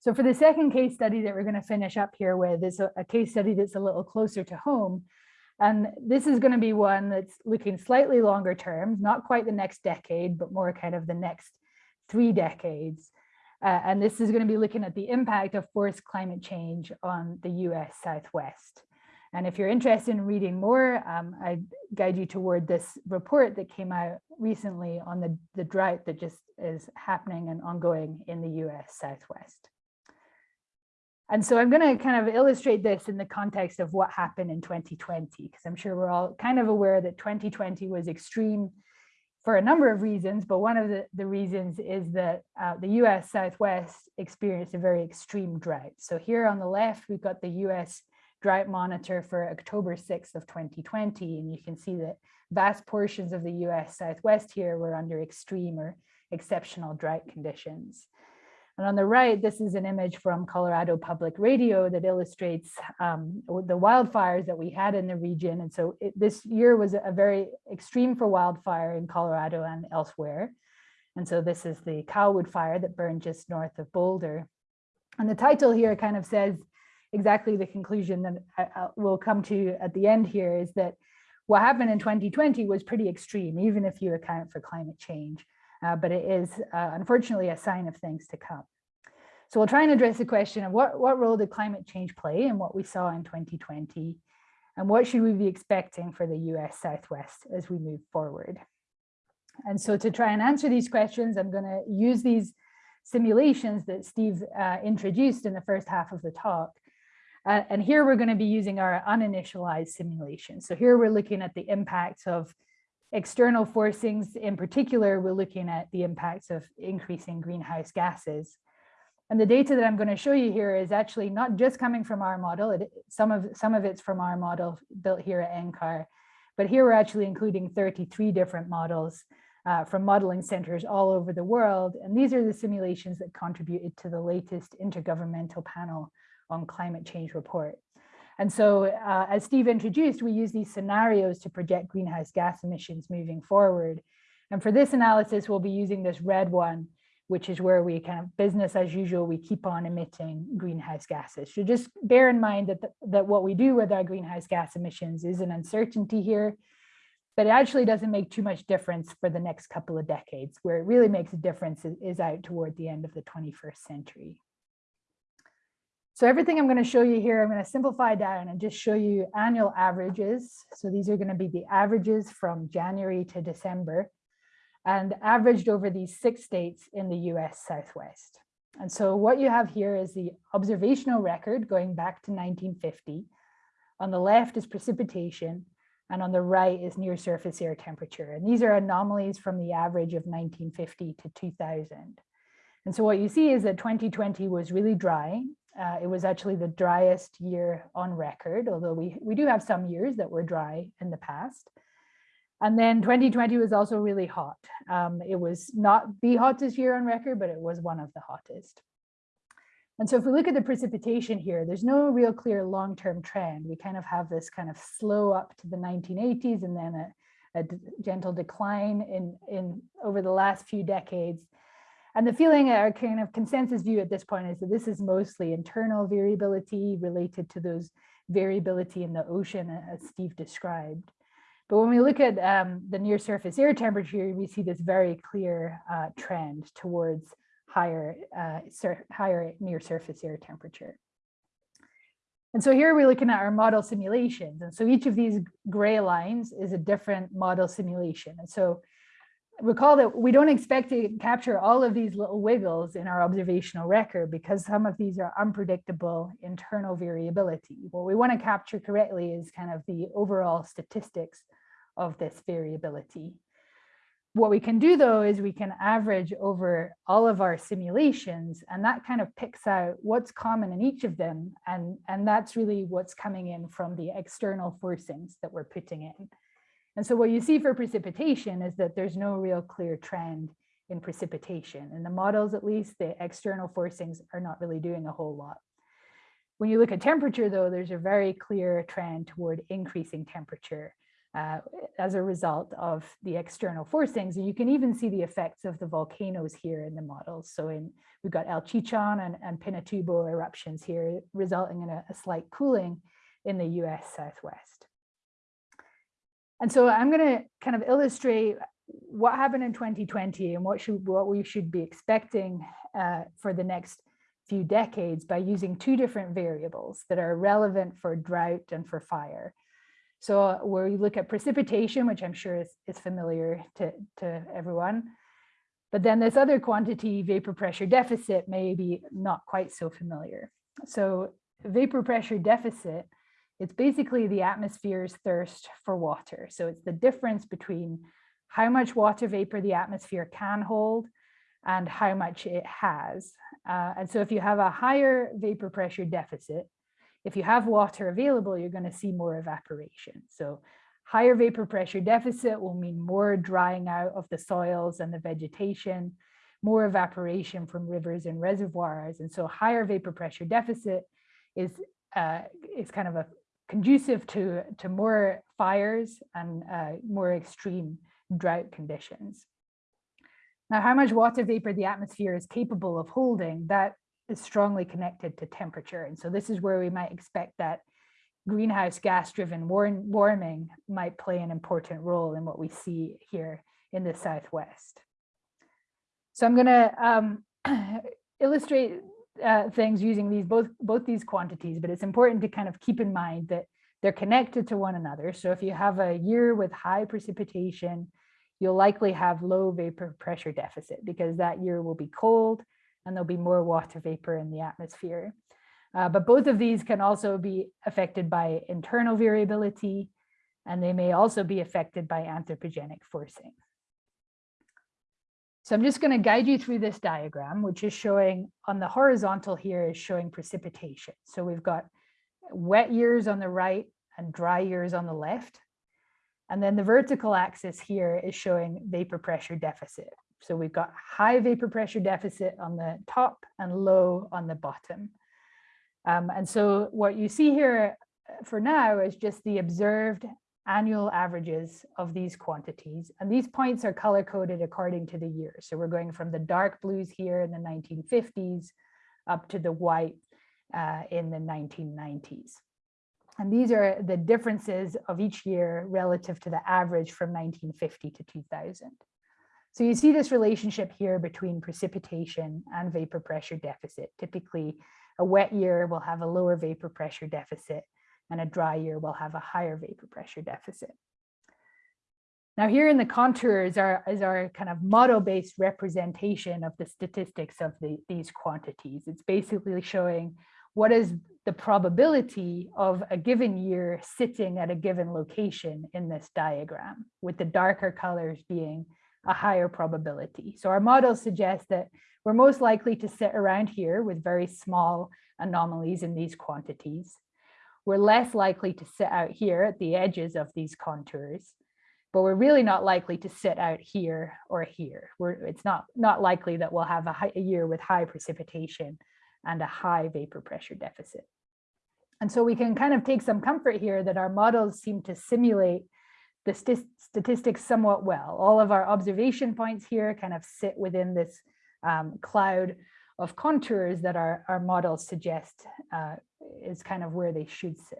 So for the second case study that we're going to finish up here with is a, a case study that's a little closer to home. And this is going to be one that's looking slightly longer term, not quite the next decade, but more kind of the next three decades. Uh, and this is going to be looking at the impact of forced climate change on the US Southwest. And if you're interested in reading more, um, I guide you toward this report that came out recently on the, the drought that just is happening and ongoing in the US Southwest. And so I'm going to kind of illustrate this in the context of what happened in 2020, because I'm sure we're all kind of aware that 2020 was extreme for a number of reasons, but one of the, the reasons is that uh, the US Southwest experienced a very extreme drought. So here on the left, we've got the US drought monitor for October 6th of 2020, and you can see that vast portions of the US Southwest here were under extreme or exceptional drought conditions. And on the right, this is an image from Colorado Public Radio that illustrates um, the wildfires that we had in the region. And so it, this year was a very extreme for wildfire in Colorado and elsewhere. And so this is the CalWood fire that burned just north of Boulder. And the title here kind of says exactly the conclusion that I, I will come to at the end here is that what happened in 2020 was pretty extreme, even if you account for climate change uh, but it is uh, unfortunately a sign of things to come. So we'll try and address the question of what, what role did climate change play in what we saw in 2020 and what should we be expecting for the US Southwest as we move forward. And so to try and answer these questions, I'm going to use these simulations that Steve uh, introduced in the first half of the talk. Uh, and here we're going to be using our uninitialized simulation. So here we're looking at the impacts of external forcings. In particular, we're looking at the impacts of increasing greenhouse gases. And the data that I'm going to show you here is actually not just coming from our model. It, some of some of it's from our model built here at NCAR, but here we're actually including 33 different models uh, from modeling centers all over the world. And these are the simulations that contributed to the latest Intergovernmental Panel on Climate Change report. And so uh, as Steve introduced, we use these scenarios to project greenhouse gas emissions moving forward. And for this analysis, we'll be using this red one, which is where we kind of business as usual, we keep on emitting greenhouse gases. So just bear in mind that, the, that what we do with our greenhouse gas emissions is an uncertainty here, but it actually doesn't make too much difference for the next couple of decades. Where it really makes a difference is, is out toward the end of the 21st century. So everything I'm going to show you here, I'm going to simplify down and just show you annual averages. So these are going to be the averages from January to December and averaged over these six states in the US Southwest. And so what you have here is the observational record going back to 1950. On the left is precipitation and on the right is near surface air temperature. And these are anomalies from the average of 1950 to 2000. And so what you see is that 2020 was really dry uh, it was actually the driest year on record, although we, we do have some years that were dry in the past. And then 2020 was also really hot. Um, it was not the hottest year on record, but it was one of the hottest. And so if we look at the precipitation here, there's no real clear long-term trend. We kind of have this kind of slow up to the 1980s and then a, a gentle decline in, in over the last few decades. And the feeling, our kind of consensus view at this point is that this is mostly internal variability related to those variability in the ocean as Steve described. But when we look at um, the near surface air temperature, we see this very clear uh, trend towards higher, uh, higher near surface air temperature. And so here we're looking at our model simulations. And so each of these gray lines is a different model simulation. And so recall that we don't expect to capture all of these little wiggles in our observational record because some of these are unpredictable internal variability. What we want to capture correctly is kind of the overall statistics of this variability. What we can do though is we can average over all of our simulations and that kind of picks out what's common in each of them and, and that's really what's coming in from the external forcings that we're putting in. And so what you see for precipitation is that there's no real clear trend in precipitation. In the models, at least, the external forcings are not really doing a whole lot. When you look at temperature, though, there's a very clear trend toward increasing temperature uh, as a result of the external forcings. And you can even see the effects of the volcanoes here in the models. So in, we've got El Chichon and, and Pinatubo eruptions here, resulting in a, a slight cooling in the US Southwest. And so I'm going to kind of illustrate what happened in 2020 and what should what we should be expecting uh, for the next few decades by using two different variables that are relevant for drought and for fire. So where we look at precipitation, which I'm sure is, is familiar to, to everyone, but then this other quantity, vapor pressure deficit, may be not quite so familiar. So vapor pressure deficit it's basically the atmosphere's thirst for water. So it's the difference between how much water vapor the atmosphere can hold and how much it has. Uh, and so if you have a higher vapor pressure deficit, if you have water available, you're going to see more evaporation. So higher vapor pressure deficit will mean more drying out of the soils and the vegetation, more evaporation from rivers and reservoirs. And so higher vapor pressure deficit is, uh, is kind of a conducive to, to more fires and uh, more extreme drought conditions. Now, how much water vapor the atmosphere is capable of holding, that is strongly connected to temperature. And so this is where we might expect that greenhouse gas driven warming might play an important role in what we see here in the Southwest. So I'm going to um, [clears throat] illustrate uh, things using these both both these quantities, but it's important to kind of keep in mind that they're connected to one another. So if you have a year with high precipitation, you'll likely have low vapor pressure deficit because that year will be cold and there'll be more water vapor in the atmosphere. Uh, but both of these can also be affected by internal variability, and they may also be affected by anthropogenic forcing. So I'm just going to guide you through this diagram, which is showing on the horizontal here is showing precipitation. So we've got wet years on the right and dry years on the left. And then the vertical axis here is showing vapor pressure deficit. So we've got high vapor pressure deficit on the top and low on the bottom. Um, and so what you see here for now is just the observed annual averages of these quantities. And these points are color coded according to the year. So we're going from the dark blues here in the 1950s up to the white uh, in the 1990s. And these are the differences of each year relative to the average from 1950 to 2000. So you see this relationship here between precipitation and vapor pressure deficit. Typically, a wet year will have a lower vapor pressure deficit and a dry year will have a higher vapor pressure deficit. Now here in the contours are, is our kind of model-based representation of the statistics of the, these quantities. It's basically showing what is the probability of a given year sitting at a given location in this diagram, with the darker colors being a higher probability. So our model suggests that we're most likely to sit around here with very small anomalies in these quantities we're less likely to sit out here at the edges of these contours, but we're really not likely to sit out here or here. We're, it's not, not likely that we'll have a, high, a year with high precipitation and a high vapor pressure deficit. And so we can kind of take some comfort here that our models seem to simulate the st statistics somewhat well. All of our observation points here kind of sit within this um, cloud of contours that our, our models suggest uh, is kind of where they should sit.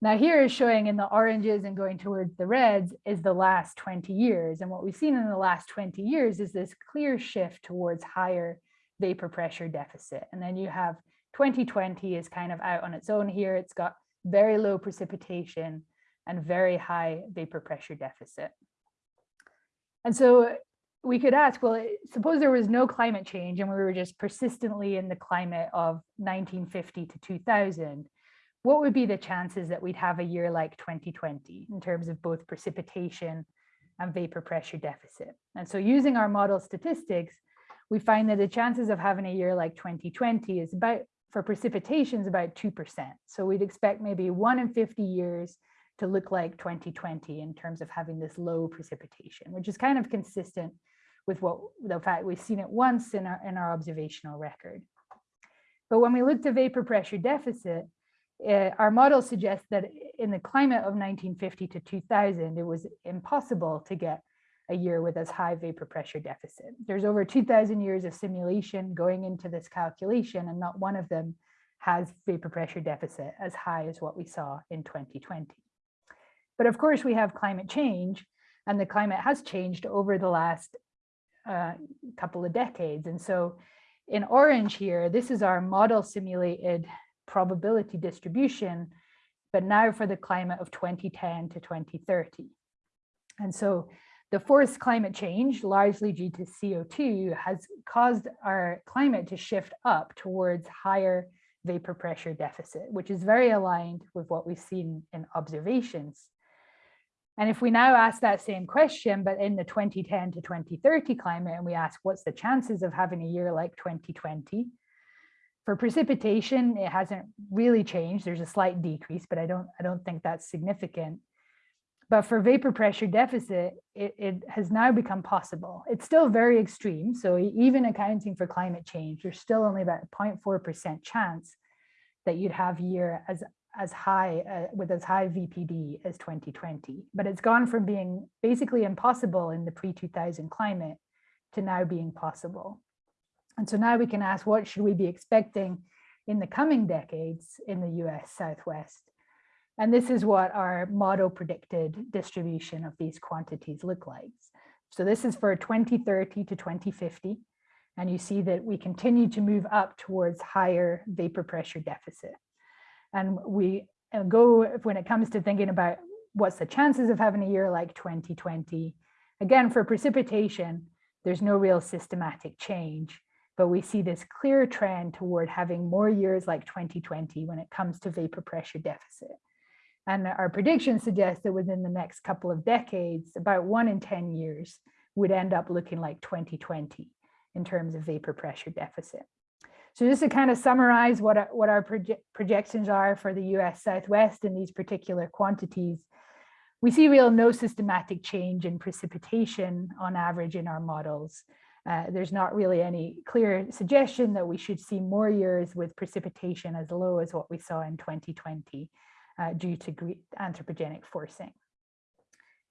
Now here is showing in the oranges and going towards the reds is the last 20 years. And what we've seen in the last 20 years is this clear shift towards higher vapor pressure deficit. And then you have 2020 is kind of out on its own here. It's got very low precipitation and very high vapor pressure deficit. And so we could ask, well, eh, suppose there was no climate change and we were just persistently in the climate of 1950 to 2000, what would be the chances that we'd have a year like 2020 in terms of both precipitation and vapor pressure deficit? And so using our model statistics, we find that the chances of having a year like 2020 is about, for precipitation is about 2%. So we'd expect maybe one in 50 years to look like 2020 in terms of having this low precipitation, which is kind of consistent with what the fact we've seen it once in our, in our observational record. But when we look to vapor pressure deficit, uh, our model suggests that in the climate of 1950 to 2000, it was impossible to get a year with as high vapor pressure deficit. There's over 2000 years of simulation going into this calculation and not one of them has vapor pressure deficit as high as what we saw in 2020. But of course we have climate change and the climate has changed over the last uh, couple of decades. And so in orange here, this is our model simulated probability distribution, but now for the climate of 2010 to 2030. And so the forced climate change, largely due to CO2, has caused our climate to shift up towards higher vapor pressure deficit, which is very aligned with what we've seen in observations. And if we now ask that same question, but in the 2010 to 2030 climate, and we ask what's the chances of having a year like 2020, for precipitation, it hasn't really changed. There's a slight decrease, but I don't, I don't think that's significant. But for vapor pressure deficit, it, it has now become possible. It's still very extreme. So even accounting for climate change, there's still only about 0.4% chance that you'd have year as as high uh, with as high VPD as 2020, but it's gone from being basically impossible in the pre-2000 climate to now being possible. And so now we can ask what should we be expecting in the coming decades in the US Southwest? And this is what our model predicted distribution of these quantities look like. So this is for 2030 to 2050. And you see that we continue to move up towards higher vapor pressure deficit. And we uh, go, when it comes to thinking about what's the chances of having a year like 2020, again, for precipitation, there's no real systematic change, but we see this clear trend toward having more years like 2020 when it comes to vapor pressure deficit. And our predictions suggest that within the next couple of decades, about one in 10 years would end up looking like 2020 in terms of vapor pressure deficit. So just to kind of summarize what our, what our proje projections are for the US Southwest in these particular quantities, we see real no systematic change in precipitation on average in our models. Uh, there's not really any clear suggestion that we should see more years with precipitation as low as what we saw in 2020 uh, due to anthropogenic forcing.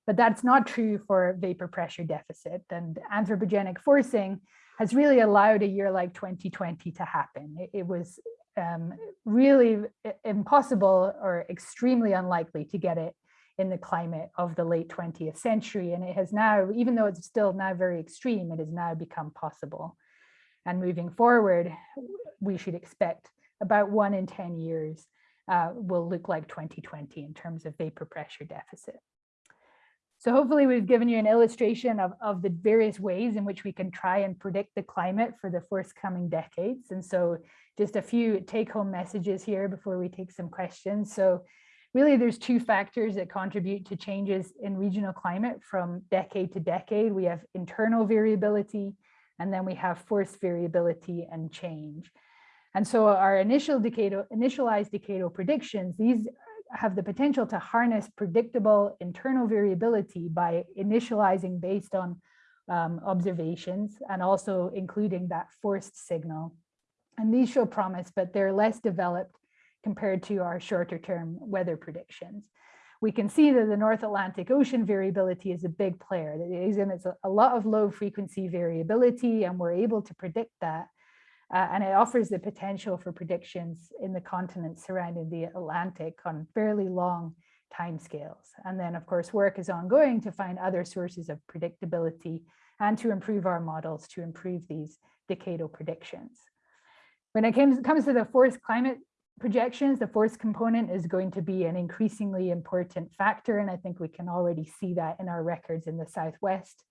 But that's not true for vapor pressure deficit and anthropogenic forcing has really allowed a year like 2020 to happen. It, it was um, really impossible or extremely unlikely to get it in the climate of the late 20th century. And it has now, even though it's still now very extreme, it has now become possible. And moving forward, we should expect about one in 10 years uh, will look like 2020 in terms of vapor pressure deficit. So hopefully we've given you an illustration of, of the various ways in which we can try and predict the climate for the forthcoming decades. And so just a few take home messages here before we take some questions. So really there's two factors that contribute to changes in regional climate from decade to decade. We have internal variability, and then we have forced variability and change. And so our initial decadal, initialized decadal predictions, these have the potential to harness predictable internal variability by initializing based on um, observations and also including that forced signal. And these show promise, but they're less developed compared to our shorter term weather predictions. we can see that the North Atlantic Ocean variability is a big player. That it exhibits a lot of low frequency variability and we're able to predict that. Uh, and it offers the potential for predictions in the continents surrounding the Atlantic on fairly long timescales. And then of course, work is ongoing to find other sources of predictability and to improve our models to improve these decadal predictions. When it comes, to the forced climate projections, the force component is going to be an increasingly important factor. And I think we can already see that in our records in the Southwest.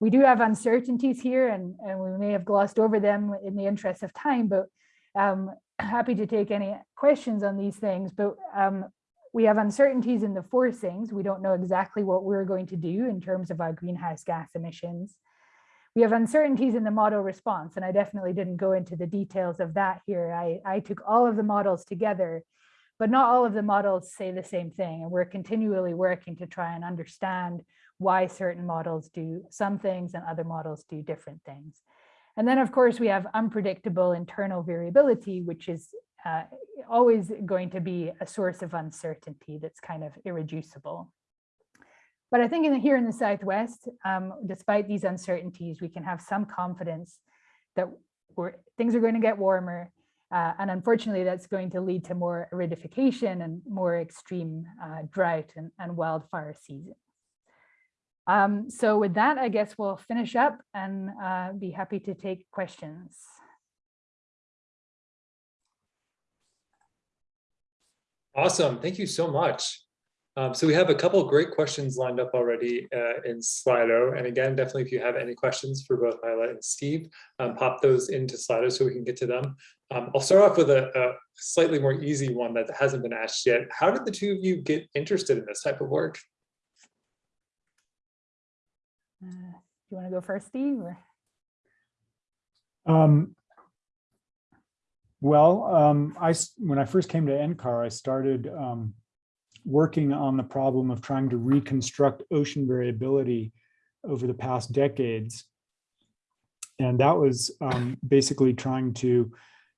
We do have uncertainties here and, and we may have glossed over them in the interest of time, but um, happy to take any questions on these things. But um, we have uncertainties in the forcings. We don't know exactly what we're going to do in terms of our greenhouse gas emissions. We have uncertainties in the model response, and I definitely didn't go into the details of that here. I, I took all of the models together, but not all of the models say the same thing. And we're continually working to try and understand why certain models do some things and other models do different things. And then, of course, we have unpredictable internal variability, which is uh, always going to be a source of uncertainty that's kind of irreducible. But I think in the, here in the Southwest, um, despite these uncertainties, we can have some confidence that things are going to get warmer. Uh, and unfortunately, that's going to lead to more aridification and more extreme uh, drought and, and wildfire season. Um, so with that, I guess we'll finish up and uh, be happy to take questions. Awesome. Thank you so much. Um, so we have a couple great questions lined up already uh, in Slido. And again, definitely if you have any questions for both Isla and Steve, um, pop those into Slido so we can get to them. Um, I'll start off with a, a, slightly more easy one that hasn't been asked yet. How did the two of you get interested in this type of work? Uh, you want to go first, Steve? Um, well, um, I when I first came to NCAR, I started um, working on the problem of trying to reconstruct ocean variability over the past decades. And that was um, basically trying to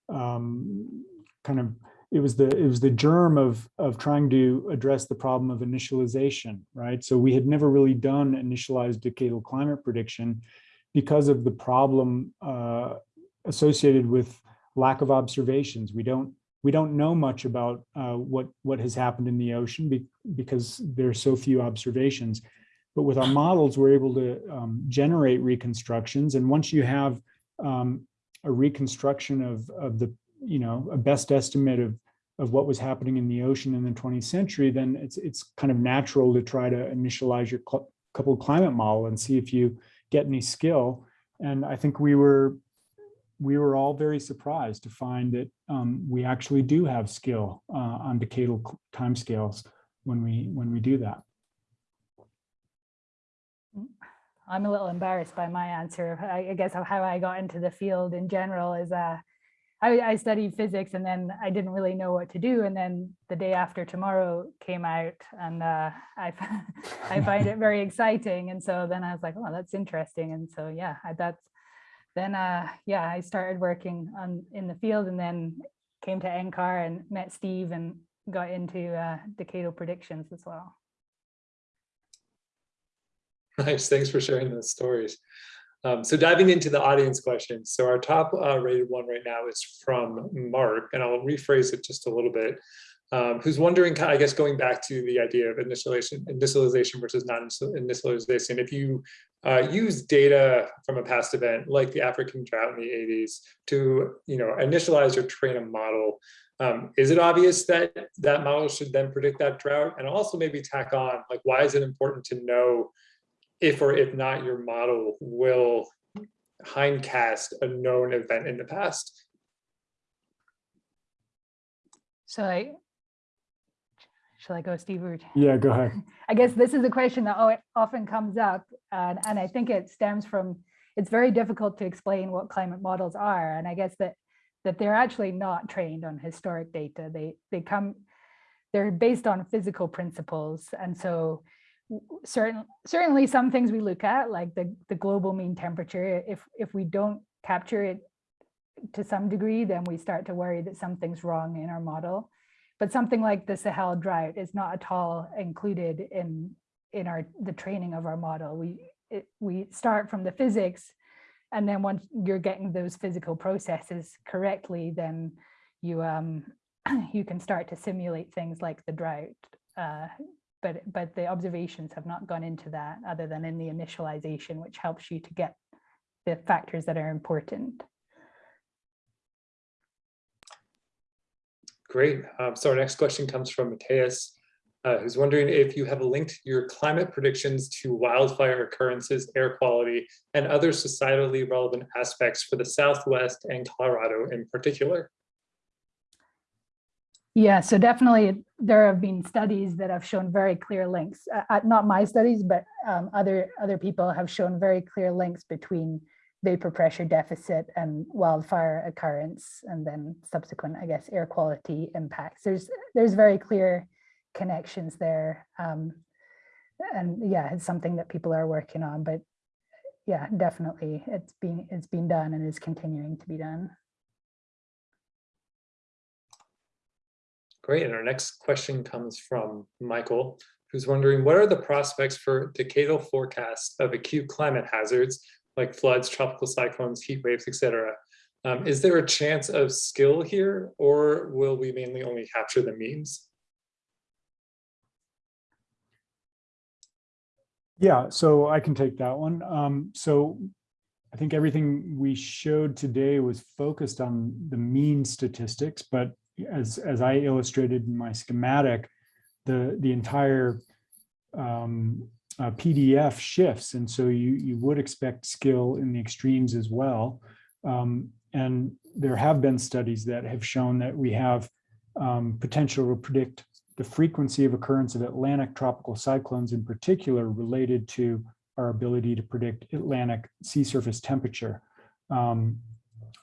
um, kind of, it was the it was the germ of of trying to address the problem of initialization, right? So we had never really done initialized decadal climate prediction because of the problem uh, associated with lack of observations. We don't we don't know much about uh, what what has happened in the ocean be, because there are so few observations. But with our models, we're able to um, generate reconstructions. And once you have um, a reconstruction of of the you know a best estimate of of what was happening in the ocean in the 20th century, then it's it's kind of natural to try to initialize your coupled climate model and see if you get any skill. And I think we were we were all very surprised to find that um, we actually do have skill uh, on decadal timescales when we when we do that. I'm a little embarrassed by my answer. I, guess how I got into the field in general is uh, I, I, studied physics and then I didn't really know what to do. And then the day after tomorrow came out and uh, I, [laughs] I [laughs] find it very exciting. And so then I was like, oh, that's interesting. And so, yeah, I, that's then uh, yeah, I started working on in the field and then came to NCAR and met Steve and got into uh, decadal predictions as well. Nice, thanks for sharing those stories. Um, so diving into the audience questions. So our top uh, rated one right now is from Mark, and I'll rephrase it just a little bit. Um, who's wondering, I guess, going back to the idea of initialization, initialization versus non-initialization, if you uh, use data from a past event like the African drought in the 80s to you know, initialize or train a model. Um, is it obvious that that model should then predict that drought? And also maybe tack on, like, why is it important to know if or if not your model will hindcast a known event in the past? So I, Shall I go, Steve? Or... Yeah, go ahead. [laughs] I guess this is a question that often comes up, and, and I think it stems from, it's very difficult to explain what climate models are. And I guess that that they're actually not trained on historic data. They, they come, they're based on physical principles. And so certain, certainly some things we look at, like the, the global mean temperature, if, if we don't capture it to some degree, then we start to worry that something's wrong in our model. but something like the Sahel drought is not at all included in in our the training of our model. We it, we start from the physics, and then once you're getting those physical processes correctly, then you um [clears throat] you can start to simulate things like the drought. Uh, but but the observations have not gone into that other than in the initialization, which helps you to get the factors that are important. Great. Um, so our next question comes from Mateus, uh, who's wondering if you have linked your climate predictions to wildfire occurrences, air quality, and other societally relevant aspects for the Southwest and Colorado in particular. Yeah, so definitely there have been studies that have shown very clear links. Uh, uh, not my studies, but um, other other people have shown very clear links between vapor pressure deficit and wildfire occurrence, and then subsequent, I guess, air quality impacts. There's there's very clear connections there, um, and yeah, it's something that people are working on. But yeah, definitely, it's been it's been done and is continuing to be done. Great. And our next question comes from Michael, who's wondering what are the prospects for decadal forecasts of acute climate hazards like floods, tropical cyclones, heat waves, etc. Um, is there a chance of skill here, or will we mainly only capture the means? Yeah, so I can take that one. Um, so I think everything we showed today was focused on the mean statistics, but as, as I illustrated in my schematic, the, the entire um, uh, PDF shifts. And so you, you would expect skill in the extremes as well. Um, and there have been studies that have shown that we have um, potential to predict the frequency of occurrence of Atlantic tropical cyclones in particular related to our ability to predict Atlantic sea surface temperature. Um,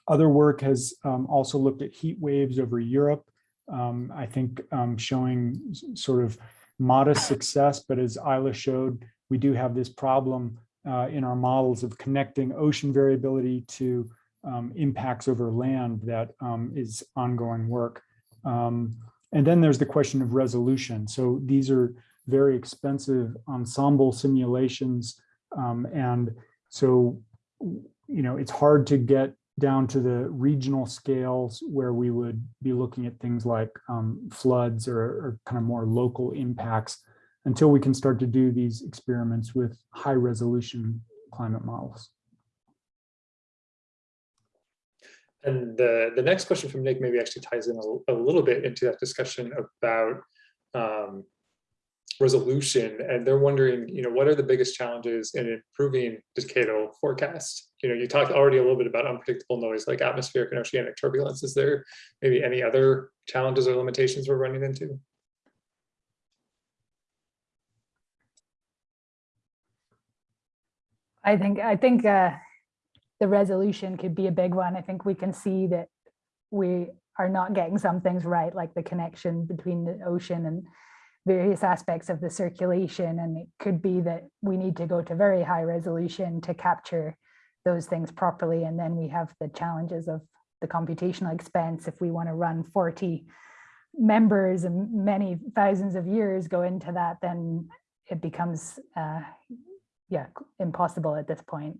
other work has um, also looked at heat waves over Europe. Um, I think um, showing sort of modest success, but as Isla showed, we do have this problem uh, in our models of connecting ocean variability to um, impacts over land that um, is ongoing work. Um, and then there's the question of resolution. So these are very expensive ensemble simulations. and so, you know, it's hard to get down to the regional scales where we would be looking at things like um, floods or, or, kind of more local impacts until we can start to do these experiments with high resolution climate models. And the, the next question from Nick maybe actually ties in a, a little bit into that discussion about um, resolution and they're wondering you know what are the biggest challenges in improving decadal forecast? You know you talked already a little bit about unpredictable noise like atmospheric and oceanic turbulence. Is there maybe any other challenges or limitations we're running into? I think i think uh the resolution could be a big one. I think we can see that we are not getting some things right like the connection between the ocean and various aspects of the circulation. And it could be that we need to go to very high resolution to capture those things properly. And then we have the challenges of the computational expense. If we want to run 40 members and many thousands of years go into that, then it becomes, uh, yeah, impossible at this point.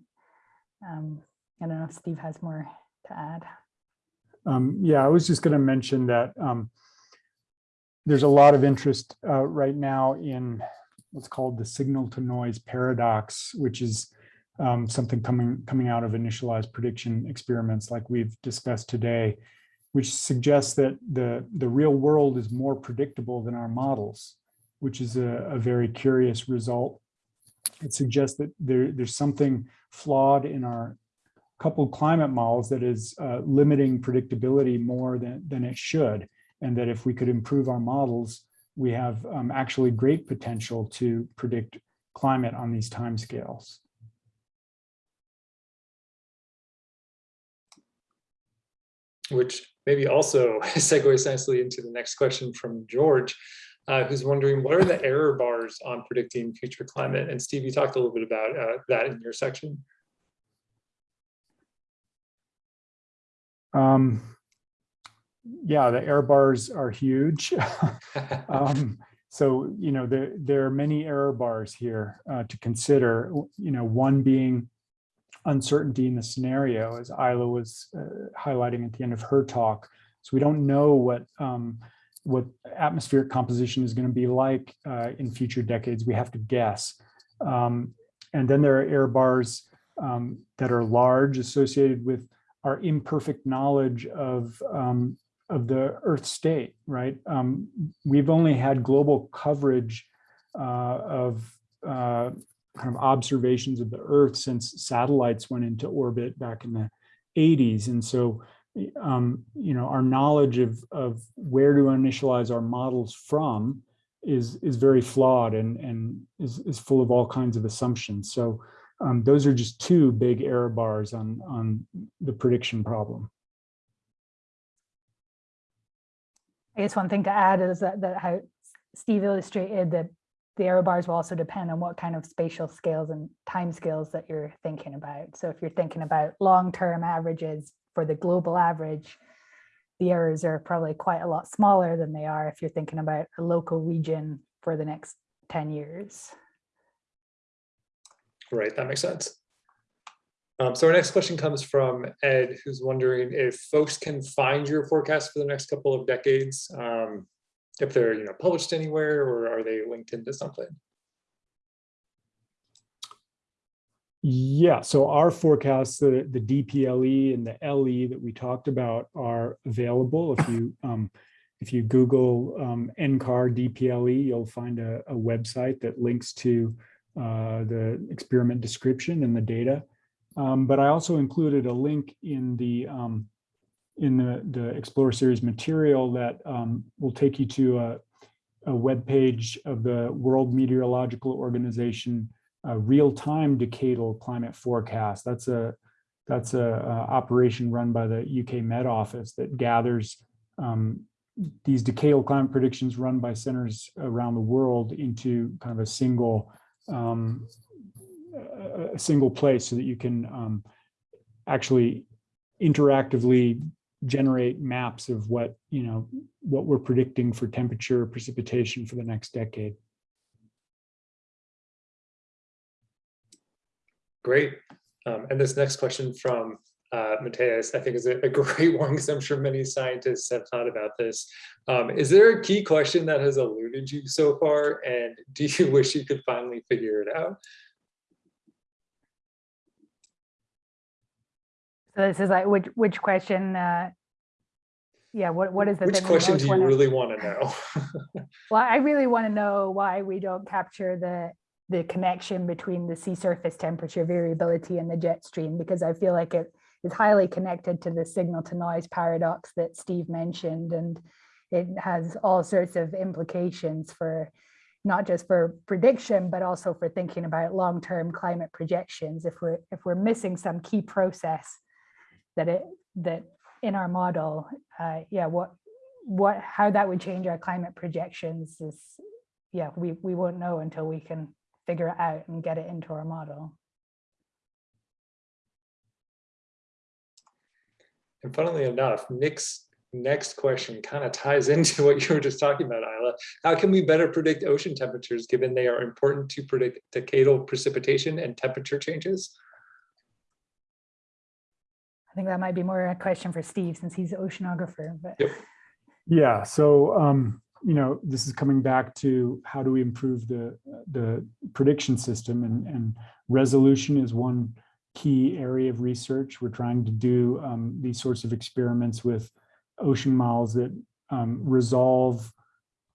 Um, I don't know if Steve has more to add. Um, yeah, I was just going to mention that um, there's a lot of interest uh, right now in what's called the signal to noise paradox, which is um, something coming coming out of initialized prediction experiments like we've discussed today, which suggests that the, the real world is more predictable than our models, which is a, a very curious result. It suggests that there, there's something flawed in our coupled climate models that is uh, limiting predictability more than, than it should and that if we could improve our models, we have um, actually great potential to predict climate on these timescales. Which maybe also [laughs] segues nicely into the next question from George, uh, who's wondering what are the error bars on predicting future climate? And Steve, you talked a little bit about uh, that in your section. Um, yeah, the error bars are huge. [laughs] [laughs] Um, so, you know, there, there are many error bars here uh, to consider, you know, one being uncertainty in the scenario, as Isla was uh, highlighting at the end of her talk. So we don't know what um, what atmospheric composition is going to be like uh, in future decades. We have to guess. Um, and then there are error bars um, that are large associated with our imperfect knowledge of um, of the Earth state, right? Um, we've only had global coverage uh, of uh, kind of observations of the Earth since satellites went into orbit back in the 80s. And so, um, you know, our knowledge of, of where to initialize our models from is, is very flawed and, and is, is full of all kinds of assumptions. So um, those are just two big error bars on, on the prediction problem. I guess one thing to add is that, that how Steve illustrated that the error bars will also depend on what kind of spatial scales and time scales that you're thinking about. So if you're thinking about long-term averages for the global average, the errors are probably quite a lot smaller than they are if you're thinking about a local region for the next 10 years. Right, that makes sense. Um, so our next question comes from Ed, who's wondering if folks can find your forecast for the next couple of decades, um, if they're you know published anywhere or are they linked into something? Yeah, so our forecasts, the, the DPLE and the LE that we talked about are available. If you um, if you Google um, NCAR DPLE, you'll find a, a website that links to uh, the experiment description and the data. Um, but I also included a link in the um, in the, the Explorer Series material that um, will take you to a, a web page of the World Meteorological Organization uh, real-time decadal climate forecast. That's a that's a, a, operation run by the UK Met Office that gathers um, these decadal climate predictions run by centers around the world into kind of a single um, a single place so that you can um, actually interactively generate maps of what you know what we're predicting for temperature precipitation for the next decade. Great. Um, and this next question from uh, Mateus, I think is a, a [laughs] great one because I'm sure many scientists have thought about this. Um, is there a key question that has eluded you so far? And do you [laughs] wish you could finally figure it out? So this is like, which, which question, uh, yeah, what, what is the Which question do you wanna- really want to know? [laughs] Well, I really want to know why we don't capture the, the connection between the sea surface temperature variability and the jet stream, because I feel like it is highly connected to the signal to noise paradox that Steve mentioned. And it has all sorts of implications for not just for prediction, but also for thinking about long-term climate projections. If we're, if we're missing some key process that it, that in our model, uh, yeah, what, what, how that would change our climate projections is, yeah, we, we won't know until we can figure it out and get it into our model. And funnily enough, Nick's next question kind of ties [laughs] into what you were just talking about, Isla. How can we better predict ocean temperatures given they are important to predict decadal precipitation and temperature changes? I think that might be more a question for Steve since he's the oceanographer, but Yep. Yeah, so um, you know, this is coming back to how do we improve the the prediction system and, and resolution is one key area of research. We're trying to do um, these sorts of experiments with ocean models that um, resolve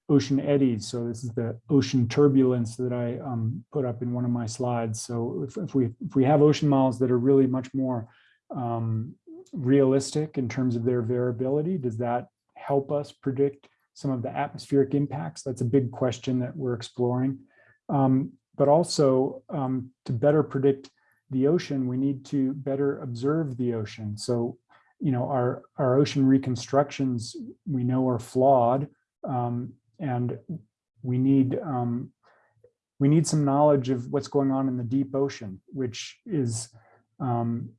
ocean eddies. So this is the ocean turbulence that I um, put up in one of my slides. So if, if we if we have ocean models that are really much more um, realistic in terms of their variability, does that help us predict some of the atmospheric impacts? That's a big question that we're exploring. Um, but also um, to better predict the ocean, we need to better observe the ocean. So, you know, our, our ocean reconstructions we know are flawed um, and we need um, we need some knowledge of what's going on in the deep ocean, which is um,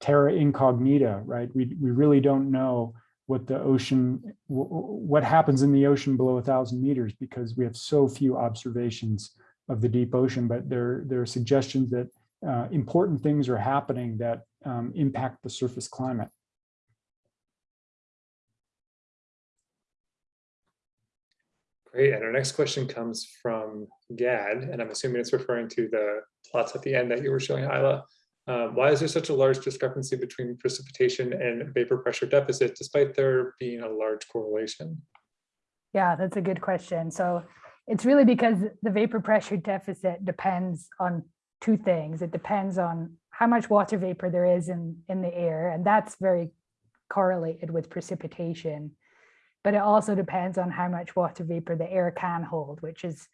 terra incognita, right? We, we really don't know what the ocean, wh- wh- what happens in the ocean below a thousand meters because we have so few observations of the deep ocean, but there, there are suggestions that uh, important things are happening that um, impact the surface climate. Great, and our next question comes from Gad, and I'm assuming it's referring to the plots at the end that you were showing, Isla. Um, why is there such a large discrepancy between precipitation and vapor pressure deficit despite there being a large correlation? Yeah, that's a good question. So it's really because the vapor pressure deficit depends on two things. It depends on how much water vapor there is in, in the air, and that's very correlated with precipitation. But it also depends on how much water vapor the air can hold, which is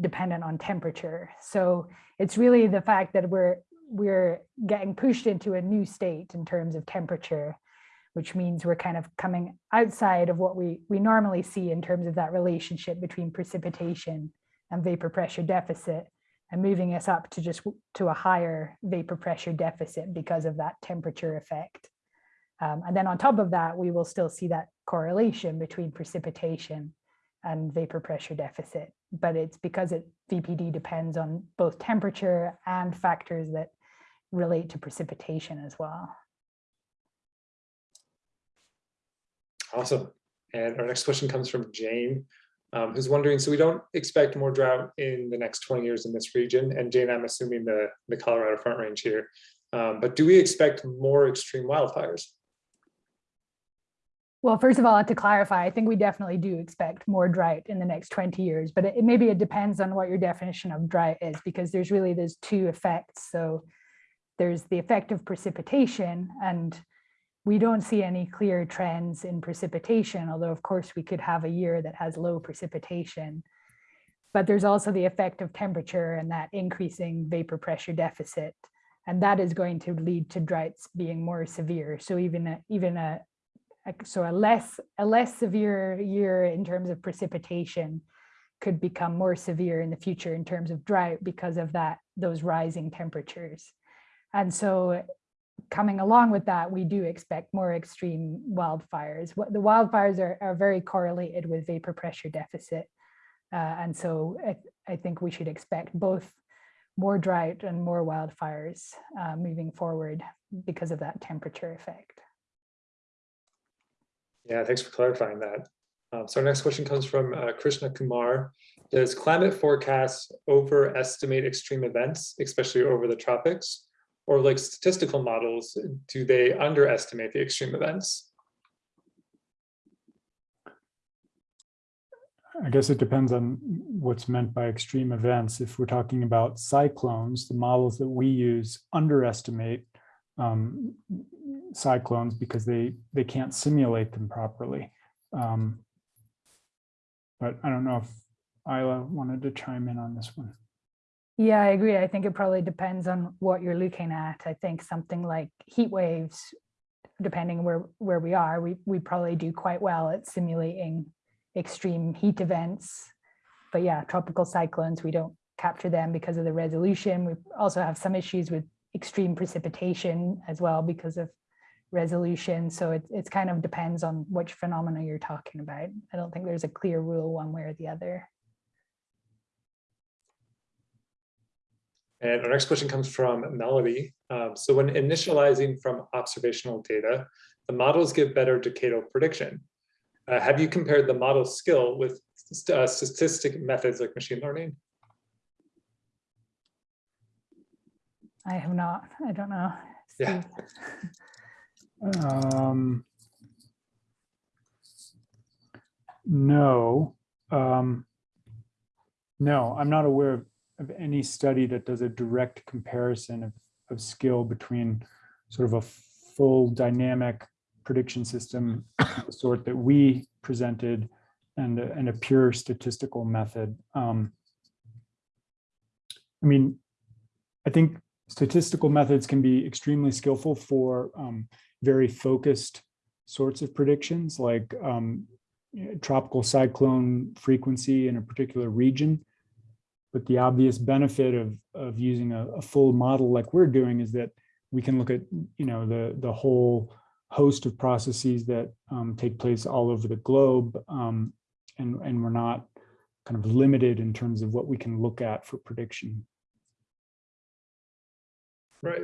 dependent on temperature. So it's really the fact that we're we're getting pushed into a new state in terms of temperature, which means we're kind of coming outside of what we, we normally see in terms of that relationship between precipitation and vapor pressure deficit and moving us up to just to a higher vapor pressure deficit because of that temperature effect. Um, and then on top of that, we will still see that correlation between precipitation and vapor pressure deficit, but it's because it VPD depends on both temperature and factors that relate to precipitation as well. Awesome. And our next question comes from Jane, um, who's wondering, so we don't expect more drought in the next 20 years in this region. And Jane, I'm assuming the, the Colorado Front Range here. Um, but do we expect more extreme wildfires? Well, first of all, to clarify, I think we definitely do expect more drought in the next 20 years, but it, maybe it depends on what your definition of drought is, because there's really, those two effects. So there's the effect of precipitation, and we don't see any clear trends in precipitation, although of course we could have a year that has low precipitation. But there's also the effect of temperature and that increasing vapor pressure deficit. And that is going to lead to droughts being more severe. So even a, even a, a so a less a less severe year in terms of precipitation could become more severe in the future in terms of drought because of that those rising temperatures. And so coming along with that, we do expect more extreme wildfires. The wildfires are, are very correlated with vapor pressure deficit. Uh, and so I, I, think we should expect both more drought and more wildfires uh, moving forward because of that temperature effect. Yeah, thanks for clarifying that. Um, so our next question comes from uh, Krishna Kumar. Does climate forecasts overestimate extreme events, especially over the tropics? Or like statistical models, do they underestimate the extreme events? I guess it depends on what's meant by extreme events. If we're talking about cyclones, the models that we use underestimate um, cyclones because they they can't simulate them properly. Um, but I don't know if Isla wanted to chime in on this one. Yeah, I agree. I think it probably depends on what you're looking at. I think something like heat waves, depending where where we are, we we probably do quite well at simulating extreme heat events. But yeah, tropical cyclones, we don't capture them because of the resolution. We also have some issues with extreme precipitation as well because of resolution. So it it's kind of depends on which phenomena you're talking about. I don't think there's a clear rule one way or the other. And our next question comes from Melody. Um, so when initializing from observational data, the models give better decadal prediction. Uh, have you compared the model skill with uh, statistic methods like machine learning? I have not. I don't know. Yeah. Um, no, um, no, I'm not aware of, of any study that does a direct comparison of, of skill between sort of a full dynamic prediction system, the sort that we presented, and a, and a pure statistical method. Um, I mean, I think statistical methods can be extremely skillful for um, very focused sorts of predictions like um, tropical cyclone frequency in a particular region. But the obvious benefit of, of using a, a, full model like we're doing is that we can look at, you know, the, the whole host of processes that um, take place all over the globe. um, and, and we're not kind of limited in terms of what we can look at for prediction. Right.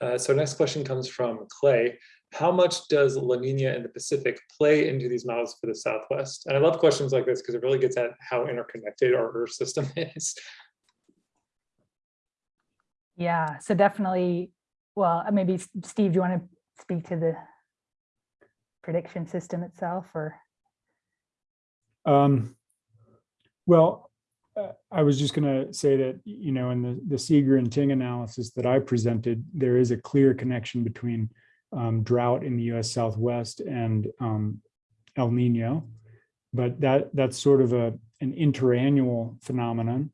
Uh, so next question comes from Clay. How much does La Nina in the Pacific play into these models for the Southwest? And I love questions like this because it really gets at how interconnected our Earth system [laughs] is. Yeah, so definitely, well, uh, maybe Steve, do you want to speak to the prediction system itself or? Um, well, uh, I was just going to say that, you know, in the, the Seager and Ting analysis that I presented, there is a clear connection between um, drought in the US Southwest and um, El Nino. But that that's sort of a an interannual phenomenon.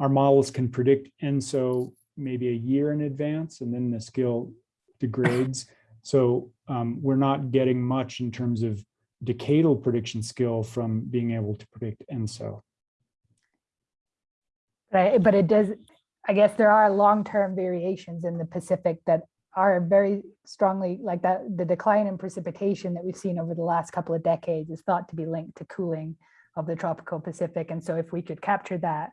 Our models can predict ENSO maybe a year in advance, and then the skill degrades. [coughs] So um, we're not getting much in terms of decadal prediction skill from being able to predict ENSO. Right, but it does, I guess there are long-term variations in the Pacific that are very strongly like that, the decline in precipitation that we've seen over the last couple of decades is thought to be linked to cooling of the tropical Pacific. And so if we could capture that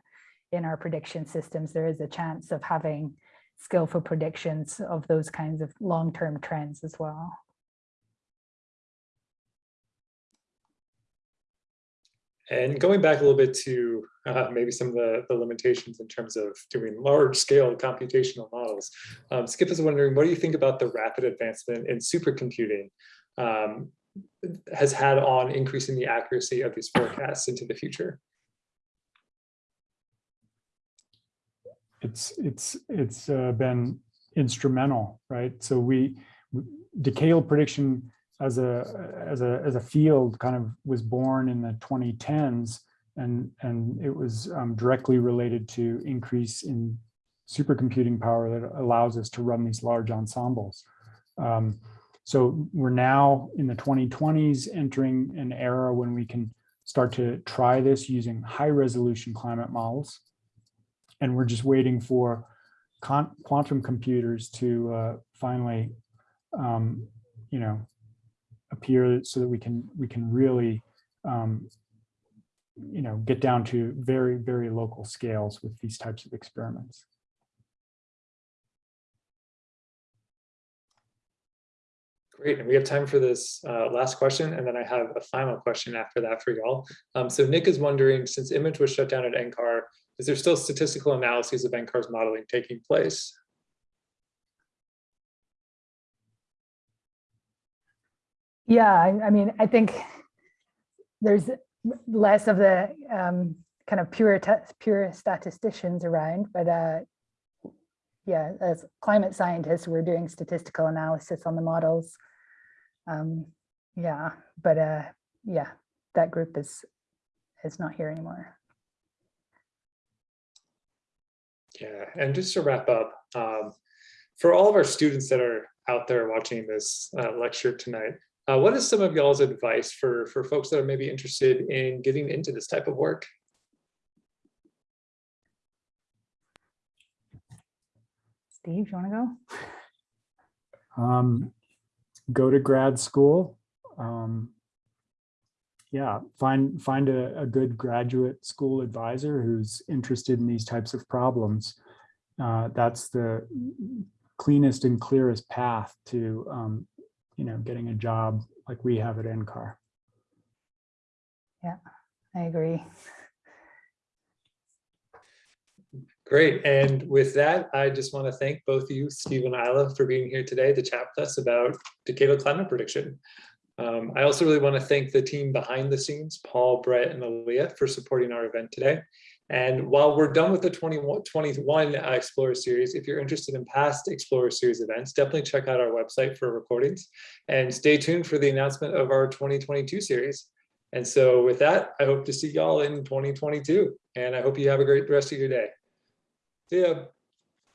in our prediction systems, there is a chance of having skillful predictions of those kinds of long-term trends as well. And going back a little bit to uh, maybe some of the, the limitations in terms of doing large scale computational models. Um, Skip is wondering, what do you think about the rapid advancement in supercomputing um, has had on increasing the accuracy of these forecasts into the future? It's it's it's uh, been instrumental, right? So we decadal prediction as a as a as a field kind of was born in the 2010s and and it was um, directly related to increase in supercomputing power that allows us to run these large ensembles. Um, so we're now in the 2020s entering an era when we can start to try this using high resolution climate models. And we're just waiting for quantum computers to uh, finally, um, you know, appear so that we can we can really um, you know get down to very very local scales with these types of experiments Great, and we have time for this uh, last question, and then I have a final question after that for y'all. Um, so Nick is wondering, since IMAGe was shut down at NCAR, is there still statistical analyses of NCAR's modeling taking place? Yeah, I, I mean, I think there's less of the um, kind of pure pure statisticians around, but uh, yeah, as climate scientists, we're doing statistical analysis on the models. Um, yeah, but uh, yeah, that group is is not here anymore. Yeah, and just to wrap up, um, for all of our students that are out there watching this uh, lecture tonight, uh, what is some of y'all's advice for, for folks that are maybe interested in getting into this type of work? Steve, you want to go? Um, go to grad school. Um, yeah, find find a, a, good graduate school advisor who's interested in these types of problems. Uh, that's the cleanest and clearest path to um, you know, getting a job like we have at NCAR. Yeah, I agree. Great. And with that, I just want to thank both of you, Steve and Isla, for being here today to chat with us about decadal climate prediction. Um, I also really want to thank the team behind the scenes, Paul, Brett, and Aaliyah, for supporting our event today. And while we're done with the 21, 21 uh, Explorer series, if you're interested in past Explorer series events, definitely check out our website for recordings and stay tuned for the announcement of our 2022 series. And so with that, I hope to see y'all in 2022 and I hope you have a great rest of your day. See ya.